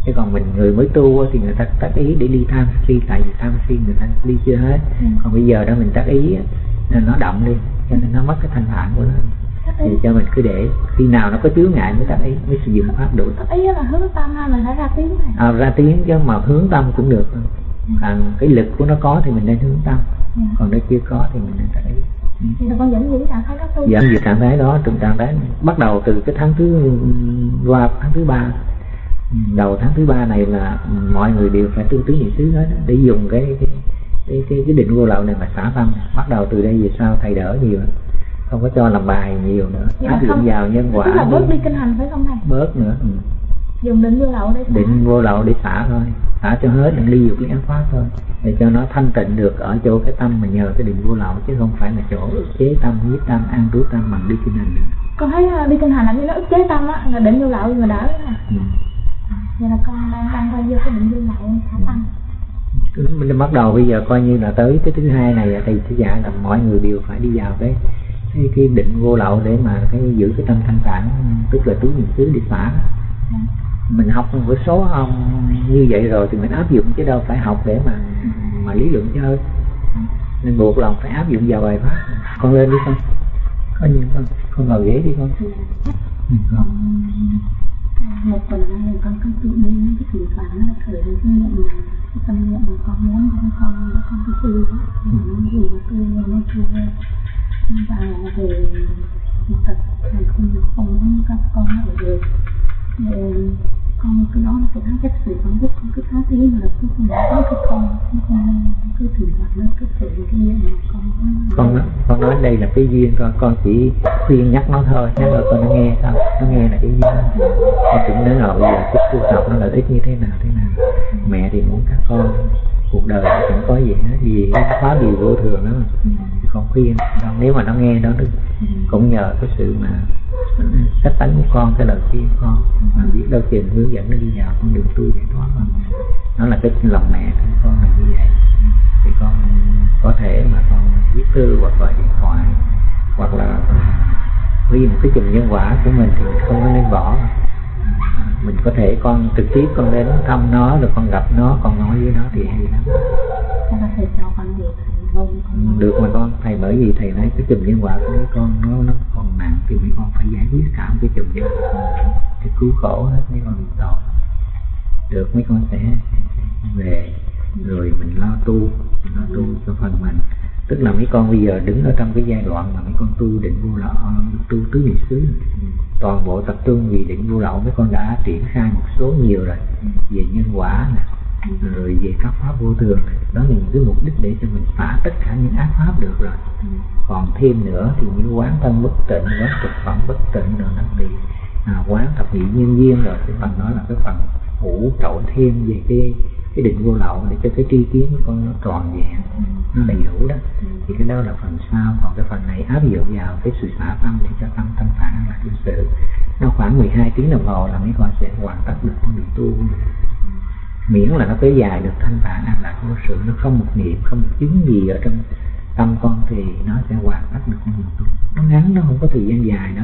Chứ còn mình người mới tu thì người ta tác ý để ly tham si tại vì tham si người ta ly chưa hết. Ừ. còn bây giờ đó mình tác ý á, là nó động đi cho nên nó mất cái thanh thản của nó. Thì cho mình cứ để khi nào nó có chướng ngại mới tác ý mới sử dụng pháp đủ tác ý là hướng tâm hay mình phải ra tiếng này. À, ra tiếng chứ mà hướng tâm cũng được. Còn cái lực của nó có thì mình nên hướng tâm. Dạ. còn nó chưa có thì mình nên tác ý. Ừ. thì là con dẫn dĩ trạng thái đó về trạng thái đó trong trạng thái bắt đầu từ cái tháng thứ qua tháng thứ ba đầu tháng thứ ba này là mọi người đều phải tu tứ niệm xứ hết để dùng cái cái cái, cái, cái định vô lậu này mà xả tâm bắt đầu từ đây về sau thầy đỡ nhiều không có cho làm bài nhiều nữa. Vậy áp dụng vào nhân quả tức là bớt đi, kinh hành phải không thầy? Bớt nữa ừ. dùng định vô lậu để xả. định vô lậu để xả thôi. Xả cho hết đừng ly dục ly ác pháp thôi. Để cho nó thanh tịnh được ở chỗ cái tâm mà nhờ cái định vô lậu chứ không phải là chỗ ức chế tâm giết tâm an trú tâm bằng đi kinh hành nữa. Con thấy à, đi kinh hành là nó ức chế tâm á là định vô lậu mà đỡ rồi ừ vậy là con đang đang quay vô cái định vô lậu khả tâm Cứ mình bắt đầu bây giờ coi như là tới cái thứ hai này thì sẽ dạy là mọi người đều phải đi vào cái cái, cái định vô lậu để mà cái giữ cái tâm thanh thản tức là tứ niệm xứ đi phá. Mình học một số ông như vậy rồi thì mình áp dụng chứ đâu phải học để mà mà lý luận chơi nên buộc lòng phải áp dụng vào bài pháp. Con lên đi con. Có gì con. Con ngồi ghế đi con. Ừ, con một phần là mình con cứ tự nhiên cái thỉnh thoảng nó khởi lên cái niệm này, cái tâm niệm mà con muốn con con con cứ tư đó nó gì nó tư nó chưa và về thật mình không không muốn các con ở được con cứ đó nó sẽ cách xử con giúp con cứ tháo thế mà là cứ không có cái con không cứ thỉnh thoảng nó cứ khởi lên cái niệm mà con con nói- con nói đây là cái duyên con con chỉ khuyên nhắc nó thôi nhắc rồi con nó nghe sao nó nghe là cái duyên. Con cũng nói rồi bây giờ cái tu tập nó lợi ích như thế nào thế nào. Mẹ thì muốn các con cuộc đời nó chẳng có gì hết vì cái phá điều vô thường đó thì con khuyên nếu mà nó nghe đó được cũng nhờ cái sự mà cách tánh của con, cái lời khuyên con. Mà biết đâu tiền hướng dẫn nó đi vào con đường tu giải thoát mà. Nó là cái lòng mẹ của con là như vậy. Thì con có thể mà con viết thư hoặc gọi điện thoại, hoặc là ghi một cái chùm nhân quả của mình thì mình không có nên bỏ. Mình có thể con trực tiếp con đến thăm nó, rồi con gặp nó, con nói với nó thì hay lắm. Chắc là thầy cho con được được mà con, thầy bởi vì thầy nói cái chùm nhân quả của mấy con nó nó còn nặng thì mấy con phải giải quyết cả một cái chùm nhân quả cái cứu khổ hết, mấy con bị tội được, mấy con sẽ về rồi mình lo tu, mình lo tu cho phần mình. Tức là mấy con bây giờ đứng ở trong cái giai đoạn mà mấy con tu định vô lậu, tu tứ niệm xứ. Toàn bộ tập trung vì định vô lậu, mấy con đã triển khai một số nhiều rồi. Về nhân quả nè rồi về các pháp vô thường đó là những cái mục đích để cho mình phá tất cả những ác pháp được rồi. Còn thêm nữa thì như quán thân bất tịnh quán thực phẩm bất tịnh rồi nó thì à, quán thập nhị nhân duyên rồi. Cái phần đó là cái phần hỗ trợ thêm về cái cái định vô lậu để cho cái tri kiến của con nó tròn vẹn. Nó đầy đủ đó. Thì cái đó là phần sau. Còn cái phần này áp dụng vào cái sự xả tâm để cho tâm thanh thản là thực sự. Nó khoảng 12 tiếng đồng hồ là mấy con sẽ hoàn tất được con đường tu miễn là nó kéo dài được thanh bản an lạc vô sự, nó không một niệm, không một chứng gì ở trong tâm con thì nó sẽ hoàn tất được con đường tu. Nó ngắn, nó không có thời gian dài đó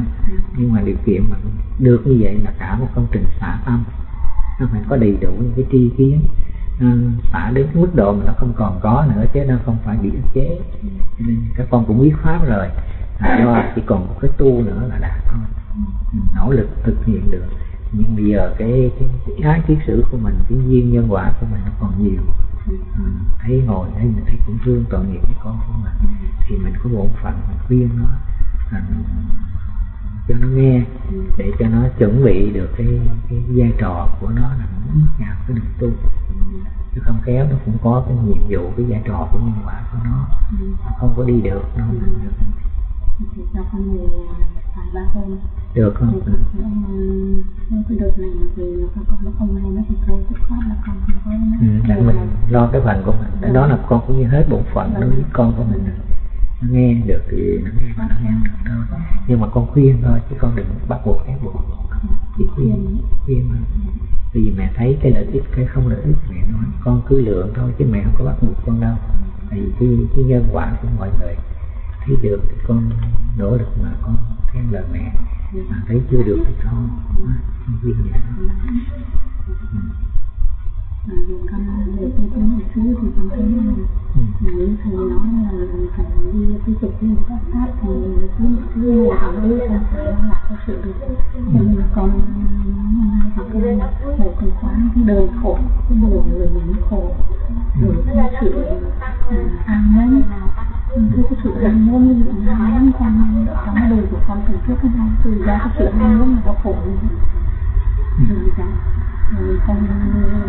nhưng mà điều kiện mà được như vậy là cả một công trình xả tâm. Nó phải có đầy đủ những cái tri kiến xả đến cái mức độ mà nó không còn có nữa chứ nó không phải bị ức chế. Nên các con cũng biết pháp rồi. Do chỉ còn một cái tu nữa là đạt thôi nỗ lực thực hiện được nhưng bây giờ cái cái, cái ái kiết sử của mình cái duyên nhân quả của mình nó còn nhiều. Mình thấy ngồi thấy mình thấy cũng thương tội nghiệp với con của mình thì mình có bổn phận mình khuyên nó à, cho nó nghe để cho nó chuẩn bị được cái cái vai trò của nó là nó nhà cái đường tu. Chứ không kéo nó cũng có cái nhiệm vụ cái vai trò của nhân quả của nó. Nó không có đi được nó không được cho con về vài ba hôm được không thì trong cái đợt này thì con con nó không hay nó thì thôi dứt khoát là con không có ừ, để mình lo cái phần của mình. Cái đó là con cũng như hết bổn phận đối với con của mình nó nghe được thì nó nghe mà nó nghe không được thôi nhưng mà con khuyên thôi chứ con đừng bắt buộc ép buộc. Chỉ khuyên khuyên thôi. Bởi vì mẹ thấy cái lợi ích cái không lợi ích mẹ nói. Con cứ lượng thôi chứ mẹ không có bắt buộc con đâu. Tại vì cái, cái nhân quả của mọi người thấy được thì con nỗ lực mà con theo lời mẹ mà thấy chưa được thì thôi không viên vậy ừ. À, con về tôi tới một xứ thì con thấy là ừ. nếu thầy nói là phải đi tiếp tục đi pháp pháp thì cứ này thì đấy không phải là có sự được là con hôm nay học cái thầy con quán cái đời khổ cái đời người mình khổ rồi cái sự à, an thưa cái sự an nhẫn ví dụ như an nhẫn con trong đời của con từ trước đến nay từ ra cái sự an nhẫn nó có khổ như vậy rồi ra rồi con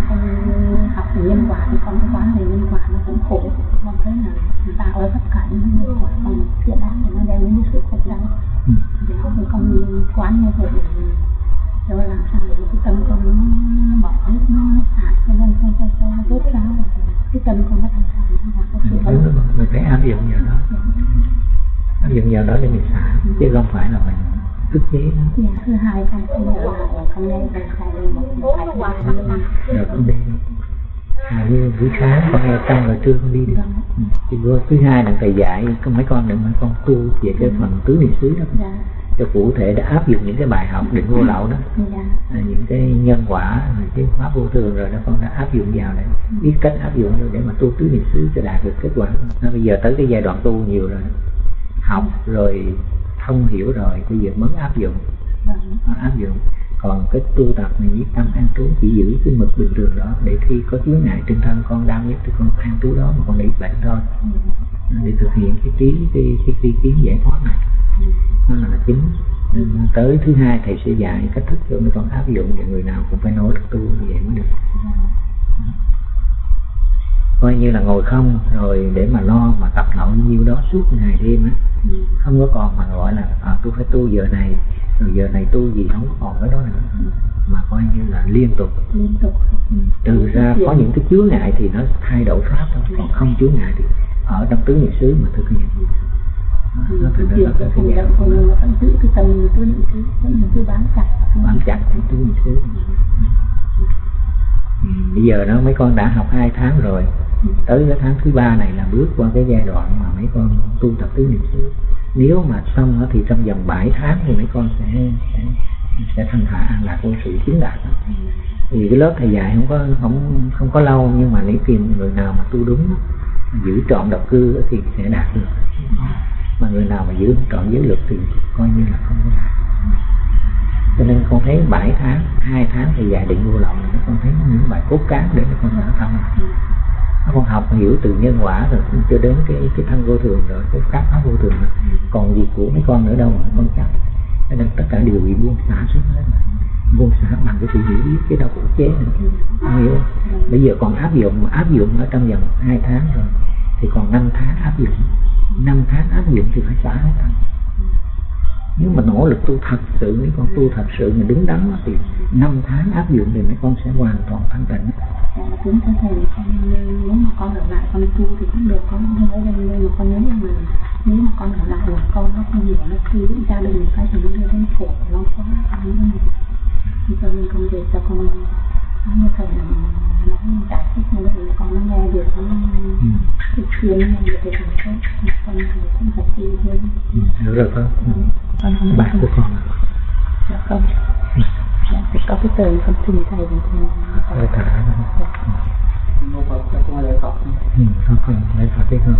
con học về nhân quả thì con quán về nhân quả nó cũng khổ con thấy là tạo ra tất cả những nhân quả còn thiện ác thì nó đem đến cái sự khổ đau có thì con quán như vậy cho làm sao để cái tâm con nó bỏ hết nó xả cho nên cho cho cho rút ra và cái tâm con nó có sự Ừ, ấn đúng rồi. mình phải áp dụng vào đó. Áp dụng vào đó để mình xả chứ không phải là mình ức chế nó. Dạ, thứ hai con cũng nhớ là con nghe thầy thầy một con đi à, như buổi sáng con nghe xong rồi trưa con đi được ừ. thì thứ hai là thầy dạy có mấy con đừng mấy con tu về cái phần tứ niệm xứ đó. Dạ cho cụ thể để áp dụng những cái bài học định vô lậu đó. Dạ. À, những cái nhân quả cái pháp vô thường rồi đó con đã áp dụng vào để biết cách áp dụng để mà tu tứ niệm xứ cho đạt được kết quả. À, bây giờ tới cái giai đoạn tu nhiều rồi. Học rồi thông hiểu rồi bây giờ mới áp dụng. Nó áp dụng. Còn cái tu tập này với tâm an trú chỉ giữ cái mực bình thường đó để khi có chướng ngại trên thân con đau nhất thì con an trú đó mà con để bệnh thôi. Để thực hiện cái trí cái cái cái kiến giải thoát này nó là chính. Nên tới thứ hai thầy sẽ dạy cách thức cho mấy con áp dụng và người nào cũng phải nỗ lực tu như vậy mới được. Coi như là ngồi không rồi để mà lo mà tập nội nhiêu đó suốt ngày đêm á không có còn mà gọi là à, tôi phải tu giờ này rồi giờ này tu gì không có còn cái đó nữa. Mà coi như là liên tục. Liên tục. Ừ, trừ ra có những cái chướng ngại thì nó thay đổi pháp thôi còn không chướng ngại thì ở trong tứ niệm xứ mà thực hiện Nó nó cái thực hành hiện động của mình mà vẫn giữ cái tâm tư niệm xứ vẫn là cứ bám chặt bám chặt cái tứ niệm xứ Ừ, bây giờ đó mấy con đã học hai tháng rồi. Tới cái tháng thứ ba này là bước qua cái giai đoạn mà mấy con tu tập tứ niệm xứ. Nếu mà xong thì trong vòng 7 tháng thì mấy con sẽ sẽ, sẽ thanh thản an lạc vô sự chứng đạt đó. thì cái lớp thầy dạy không có không không có lâu nhưng mà nếu tìm người nào mà tu đúng giữ trọn độc cư thì sẽ đạt được mà người nào mà giữ trọn giới luật thì coi như là không có làm cho nên con thấy 7 tháng, hai tháng thì dạy định vô lậu là con thấy những bài cốt cán để con sở tâm nó con học hiểu từ nhân quả rồi, cũng cho đến cái cái thân vô thường rồi, cái pháp pháp vô thường rồi. còn gì của mấy con nữa đâu mà con chắc. Cho nên tất cả đều bị buông xả xuống hết buông xả bằng cái sự hiểu biết, cái đau khổ chế này không hiểu bây giờ còn áp dụng áp dụng ở trong vòng hai tháng rồi, thì còn 5 tháng áp dụng năm tháng áp dụng thì phải xả hết rồi nếu mà nỗ lực tu thật sự nếu con tu thật sự mà đúng đắn thì năm tháng áp dụng thì mấy con sẽ hoàn toàn thanh tịnh. Dạ, đúng thế thầy con nếu mà con ở lại con tu thì cũng được con không nói lên nhưng mà con nhớ rằng là nếu mà con ở lại là con nó không hiểu nó khi những gia đình cái thì nó đưa đến khổ lâu quá con nhớ rằng thì cho nên con về cho con như thầy là nó giải thích vậy con nó nghe được nó ừ. thực hiện nghe được thì thành tốt con thì cũng phải tu hơn Ừ. hiểu rồi con ừ. con không bạn của con dạ không dạ thì có cái từ con trình thầy thì thầy thả cho con lời Phật ừ. con con lấy phật đi con.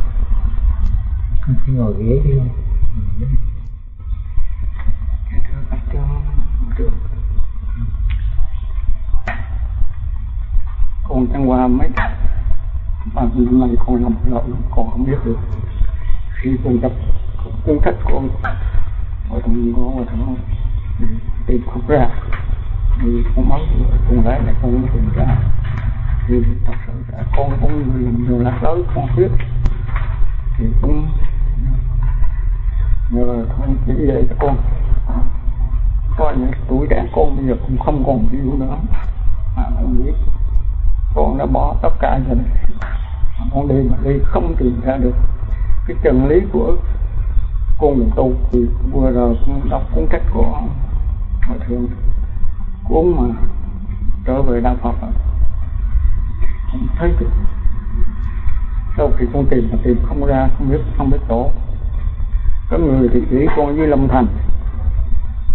Con sẽ ngồi ghế đi. Con Ừ. con chẳng qua mấy bạn năm này con làm lộn con không biết được. Khi con gặp cuốn sách con ông thằng trong có ở trong ừ, tìm không ra. Thì con mất con lấy lại con mới tìm ra. Thì thật sự là con cũng làm nhiều lạc lớn con biết. Thì cũng nhờ con chỉ dạy cho con. Coi những tuổi trẻ con bây giờ cũng không còn hiểu nữa. Mà không biết con đã bỏ tất cả rồi con đi mà đi không tìm ra được. Cái chân lý của con đường tu thì vừa rồi con đọc cuốn sách của hòa thượng. Cuốn mà trở về đạo Phật không thấy được. Sau khi con tìm mà tìm không ra không biết không biết chỗ. Có người thì chỉ con với lâm thành.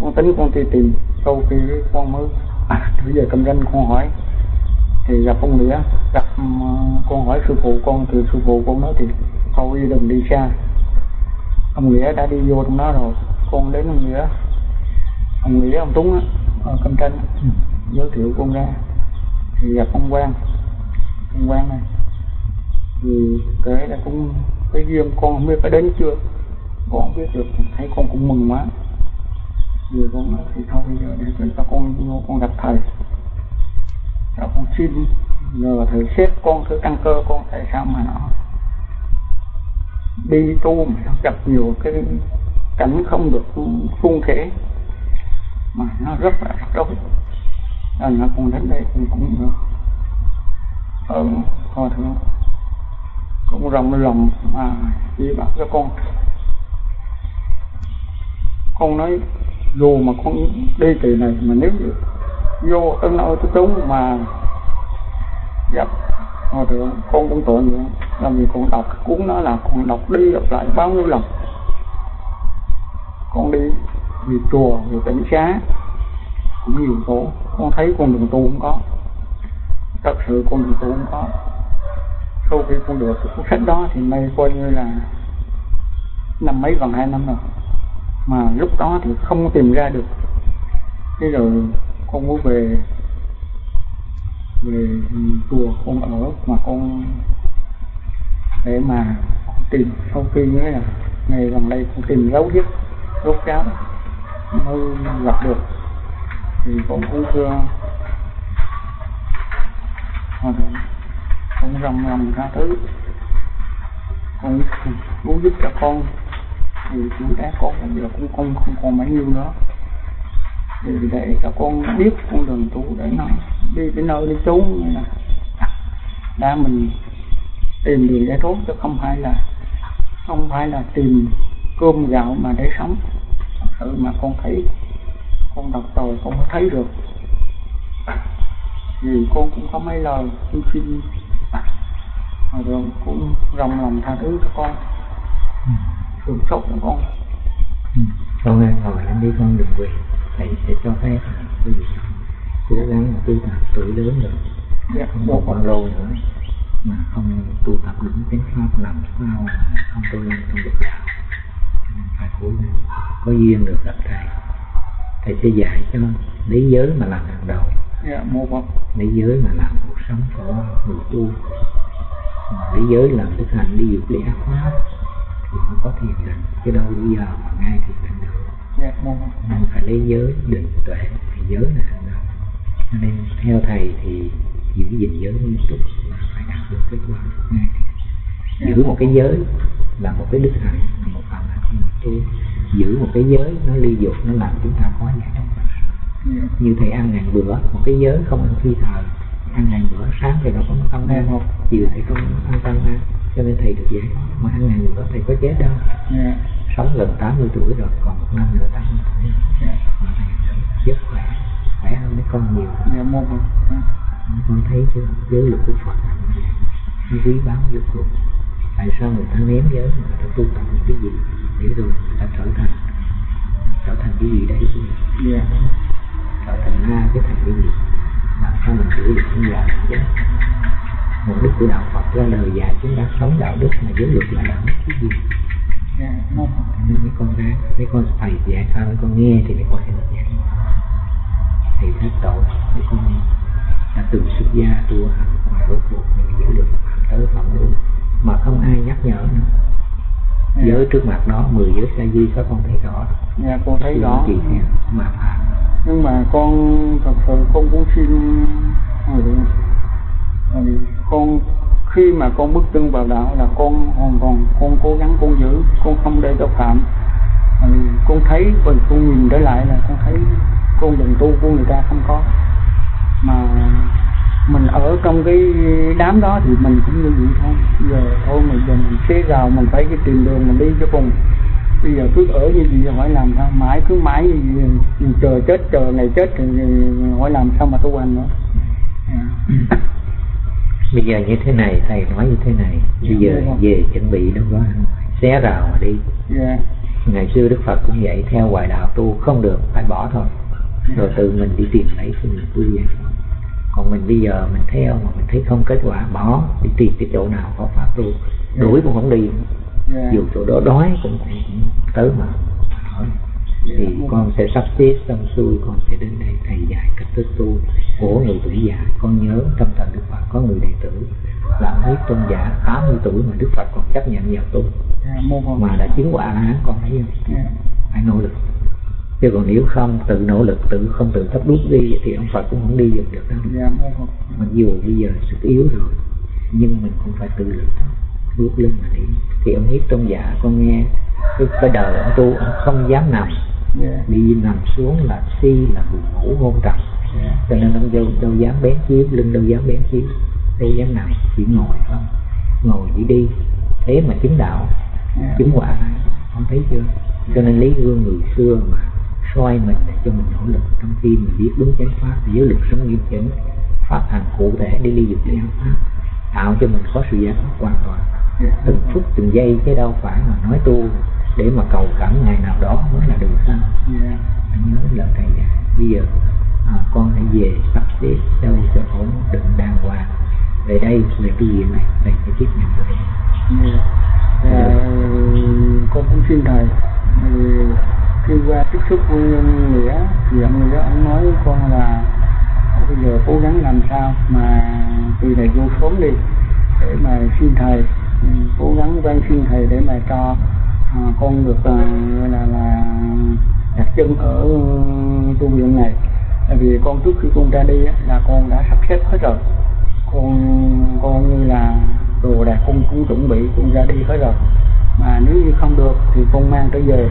Con tính con đi tìm sau khi con mới à, bây giờ cầm danh con hỏi thì gặp ông nghĩa, gặp ờ, con hỏi sư phụ, con thì sư phụ con nói thì thôi đừng đi xa. Ông nghĩa đã đi vô trong đó rồi. Con đến ông nghĩa. Ông nghĩa, ông túng á, ở cầm tranh ừ. giới thiệu con ra. Thì gặp ông quang. Ông quang này, thì kể là cũng cái duyên con không biết phải đến chưa. Con không biết được, thấy con cũng mừng quá. Vì con nói thì thôi, bây giờ để cho con vô, con gặp thầy nó cũng xin nhờ thầy xếp con, thứ tăng cơ con, tại sao mà nó đi tu mà gặp nhiều cái cảnh không được suôn thể mà nó rất là rắc rối. Nên là con đến đây cũng cũng được. Ở hòa thượng cũng rộng lòng mà chỉ bảo cho con. Con nói, dù mà con đi kỳ này mà nếu vô, tới nơi tới chúng mà gặp hòa thượng, con cũng tội nữa làm gì con đọc cuốn nó là con đọc đi đọc lại bao nhiêu lần. Con đi vì chùa vì tỉnh xá, cũng nhiều chỗ. Con thấy con đường tu không có. Thật sự con đường tu không có. Sau khi con được cuốn sách đó thì nay coi như là năm mấy gần hai năm rồi. Mà lúc đó thì không tìm ra được. Thế rồi con muốn về về chùa con ở mà con để mà tìm sau khi nghĩa là ngày gần đây con tìm dấu vết rốt cáo mới gặp được. Thì con cũng chưa con rầm rầm ra thứ con muốn giúp cho con. Thì chúng ta có bây giờ cũng không không còn mấy nhiêu nữa thì để cho con biết con đường tu để nó đi tới nơi đi như là đã mình tìm đường giải thoát chứ không phải là không phải là tìm cơm gạo mà để sống. Thật sự mà con thấy con đọc rồi con mới thấy được. Vì con cũng có mấy lời xin xin rồi cũng rộng lòng tha thứ cho con. Thương xót cho con. Ừ. con ơi ngồi lên đi con đừng quỳ thầy sẽ cho phép. Vị cố gắng tu tập tuổi lớn rồi. Dạ, không một con râu nữa. Mà không tu tập đúng chánh pháp làm sao không tu lên không được đạo. Phải cố gắng. Có duyên được gặp thầy. Thầy sẽ dạy cho lấy giới mà làm hàng đầu. Dạ, lấy giới mà làm cuộc sống của người tu. Lấy giới làm thực hành đi dục lý ác pháp thì mới có thiền định. Chứ đâu bây giờ mà ngay thiền định được mình phải lấy giới định tuệ. Thì giới là hàng đầu. Cho nên theo thầy thì giữ gìn giới nghiêm túc là phải đạt được kết quả. Giữ một cái giới là một cái đức hạnh một phần hạnh của tu giữ một cái giới nó ly dục, nó làm chúng ta khó giải trong như thầy ăn ngàn bữa, một cái giới không ăn phi thời. Ăn ngàn bữa, sáng thì nó không tăng ăn Dạ. chiều thì không ăn tăng ăn cho nên thầy được giải mà ăn ngàn bữa thầy có chết đâu. Dạ, sống gần 80 tuổi rồi còn một năm nữa 80 tuổi. Dạ, mà thầy rất khỏe khỏe hơn mấy con nhiều. Dạ, một con thấy chưa? Giới luật của Phật quý báu vô cùng. Tại sao người ta ném giới mà người ta tu tập những cái gì để rồi người ta trở thành trở thành cái gì đấy? Dạ, trở thành ma cái thành cái gì? Làm sao mình chữa được không già chứ mục đích của đạo Phật ra đời dạy chúng ta sống đạo đức mà giới luật là đạo đức. Cái gì? Dạ, mấy con ra mấy con thầy dạy sao mấy con nghe thì mấy con sẽ được. Dạy thầy thấy tội mấy con đã từng xuất gia tu hành mà rốt cuộc mình giữ được phạm tới phạm luôn. Mà không ai nhắc nhở nữa. Dạ, giới trước mặt đó mười giới sa di các con thấy rõ. Dạ, con thấy rõ. theo mà phạm nhưng mà con thật sự con cũng xin tại vì con, khi mà con bước chân vào đạo là con hoàn toàn, con cố gắng, con giữ, con không để cho phạm. Con thấy, và con nhìn trở lại là con thấy con đường tu của người ta không có. Mà mình ở trong cái đám đó thì mình cũng như vậy thôi. Giờ thôi mình giờ mình xé rào, mình phải cái tìm đường, mình đi cho cùng. Bây giờ cứ ở như vậy hỏi làm sao? Mãi cứ mãi như vậy, chờ chết, chờ ngày chết thì hỏi làm sao mà tu hành nữa. Yeah. À. bây giờ như thế này thầy nói như thế này. Bây Dạ, giờ về chuẩn bị đâu có xé rào mà đi. Dạ. Ngày xưa đức phật cũng vậy theo hoài đạo tu không được phải bỏ thôi. Rồi tự mình đi tìm lấy mình tu vậy còn mình bây giờ mình theo mà mình thấy không kết quả bỏ đi tìm cái chỗ nào có pháp tu. Đuổi cũng không đi. Dạ. Dù chỗ đó đói cũng, tới mà thì con sẽ sắp xếp xong xuôi con sẽ đến đây thầy dạy cách thức tu của người tuổi già. Con nhớ trong thời đức phật có người đệ tử là huyết tôn giả 80 tuổi mà đức phật còn chấp nhận vào tu dạ mà đã chứng quả hán con thấy không? Dạ. Phải nỗ lực. Chứ còn nếu không tự nỗ lực tự không tự thắp đuốc đi thì ông phật cũng không đi được được đâu dạ mặc dù bây giờ sức yếu rồi nhưng mình cũng phải tự lực thôi bước lên mà đi. Thì ông hiếp tôn giả con nghe cái, đời ông tu ông không dám nằm. Dạ đi nằm xuống là si là buồn ngủ hôn trầm. Cho nên ông đâu, đâu dám bén chiếu lưng đâu dám bén chiếu đâu dám nằm chỉ ngồi thôi ngồi chỉ đi. Thế mà chứng đạo dạ chứng quả không thấy chưa? Cho nên lấy gương người xưa mà soi mình để cho mình nỗ lực trong khi mình biết đúng chánh pháp giới lực sống nghiêm chỉnh pháp hành cụ thể để ly dục lý pháp tạo cho mình có sự giải thoát hoàn toàn từng phút từng giây chứ đâu phải mà nói tu để mà cầu cảm ngày nào đó mới là được dạ anh nhớ lời thầy dạy bây giờ à, con hãy về sắp xếp đâu cho ổn định đàng hoàng. Về đây về cái việc này? Thầy sẽ tiếp nhận được Dạ. Dạ, con cũng xin thầy thì khi qua tiếp xúc với nghĩa thì ông nghĩa ông nói với con là bây giờ cố gắng làm sao mà từ này vô sớm đi để mà xin thầy. ừ, Ừ, cố gắng van xin thầy để mà cho à, con được à, là là đặt chân ở ừ, tu viện này. Tại vì con trước khi con ra đi á, là con đã sắp xếp hết rồi. Con con như là đồ đạc con cũng chuẩn bị con ra đi hết rồi. Mà nếu như không được thì con mang trở về.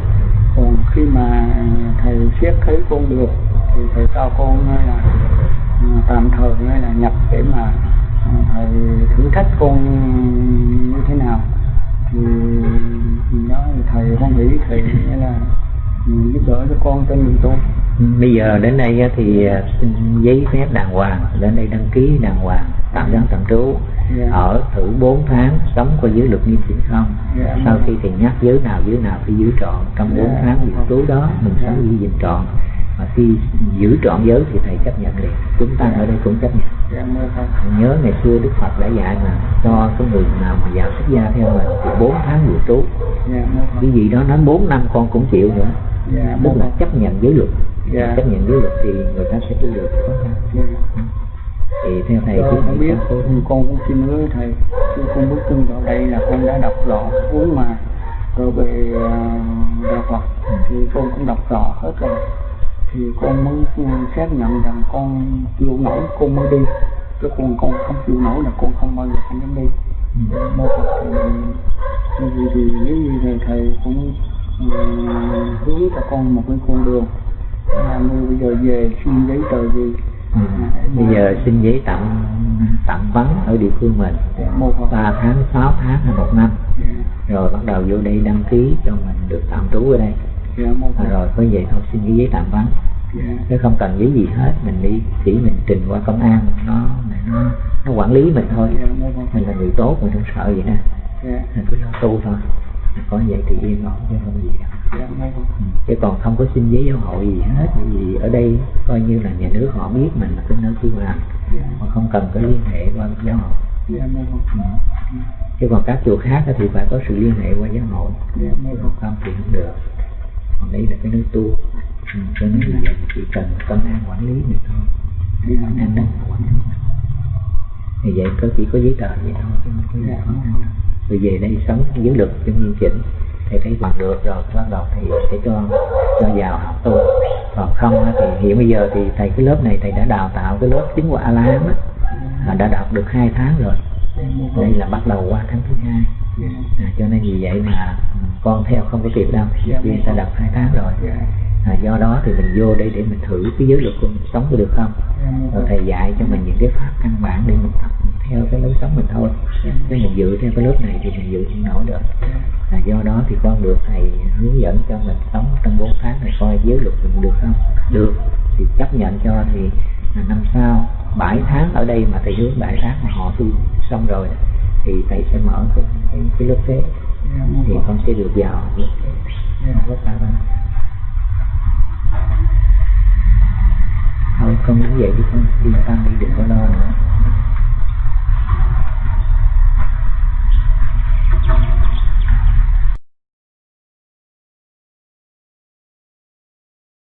Còn khi mà thầy xét thấy con được thì thầy cho con à, là à, tạm thời hay là nhập để mà thầy thử thách con thì, đó thì thầy hoan hỷ thầy nghĩa là ừ, giúp đỡ cho con trên đường tu bây giờ đến đây thì à, xin giấy phép đàng hoàng đến đây đăng ký đàng hoàng tạm giam tạm trú Dạ. ở thử 4 tháng sống có giới luật nghiêm chỉnh không Dạ. sau khi thì nhắc giới nào giới nào thì giữ trọn trong 4 Dạ. tháng giữ trú đó mình Dạ. sống giữ gìn trọn mà khi giữ trọn giới thì thầy chấp nhận liền. Chúng ta ở đây cũng chấp nhận. Nhớ ngày xưa đức phật đã dạy mà cho cái người nào mà vào xuất gia theo mình thì 4 tháng giữ trú. Cái gì đó nói 4 năm con cũng chịu nữa. Tức là chấp nhận giới luật. Chấp nhận giới luật thì người ta sẽ tu được. Khó khăn thì theo thầy cứ không biết ừ, con cũng xin hứa thầy con bước chân vào đây là con đã đọc rõ cuốn mà. Rồi về uh, đạo Phật thì con cũng đọc rõ hết rồi thì con mới ừ, xác nhận rằng con chịu nổi con mới đi. Chứ còn con không chịu nổi là con không bao giờ con dám đi. Ừ. mô Phật thì thì nếu như thầy thầy cũng ừ, hướng cho con một cái con đường. Là như bây giờ về xin giấy tờ gì? Ừ. bây giờ xin giấy tạm tạm vắng ở địa phương mình. Phật 3 tháng 6 tháng hay một năm. Dạ. Rồi bắt đầu vô đây đăng ký cho mình được tạm trú ở đây dạ à, rồi có vậy thôi xin cái giấy tạm vắng. Dạ. Chứ không cần giấy gì hết mình đi chỉ mình trình qua công an nó nó nó quản lý mình thôi. Dạ mô Phật mình là người tốt mình không sợ vậy nè. Dạ. Mình cứ lo tu thôi. Có vậy thì yên ổn chứ không gì đâu. Dạ Ừ, chứ còn không có xin giấy giáo hội gì hết vì ở đây coi như là nhà nước họ biết mình là cái nơi tu hành dạ. Mà không cần có liên hệ qua giáo hội. Dạ Phật Ừ. chứ còn các chùa khác thì phải có sự liên hệ qua giáo hội. Dạ không thì không được còn đây là cái nơi tu. Ừ, cho nên là vậy chỉ cần công an quản lý mình thôi. Dạ an ninh quản lý. Thì vậy có chỉ có giấy tờ vậy thôi chứ không có gì khó khăn rồi về đây sống giới luật cho nghiêm chỉnh. Thầy thấy bằng được rồi bắt đầu thì sẽ cho cho vào học tu. Còn không thì hiện bây giờ thì thầy cái lớp này thầy đã đào tạo cái lớp tiếng của a la hán đã đọc được hai tháng rồi. Đây là bắt đầu qua tháng thứ hai à, cho nên vì vậy mà con theo không có kịp đâu. Dạ, vì ta đọc hai tháng rồi. Dạ. À, do đó thì mình vô đây để mình thử cái giới luật của mình sống có được không? Dạ rồi thầy dạy cho mình những cái pháp căn bản để mình tập theo cái lối sống mình thôi. Nếu mình dự theo cái lớp này thì mình dự không nổi được. Là do đó thì con được thầy hướng dẫn cho mình sống trong 4 tháng này coi giới luật mình được không? Được. Thì chấp nhận cho thì năm sau 7 tháng ở đây mà thầy hướng 7 tháng mà họ tu xong rồi thì thầy sẽ mở cái cái, cái lớp thế dạ, thì con sẽ được giàu lớp thế dạ. lớp ba ba thôi con muốn vậy chứ con đi tăng đi đừng có lo nữa.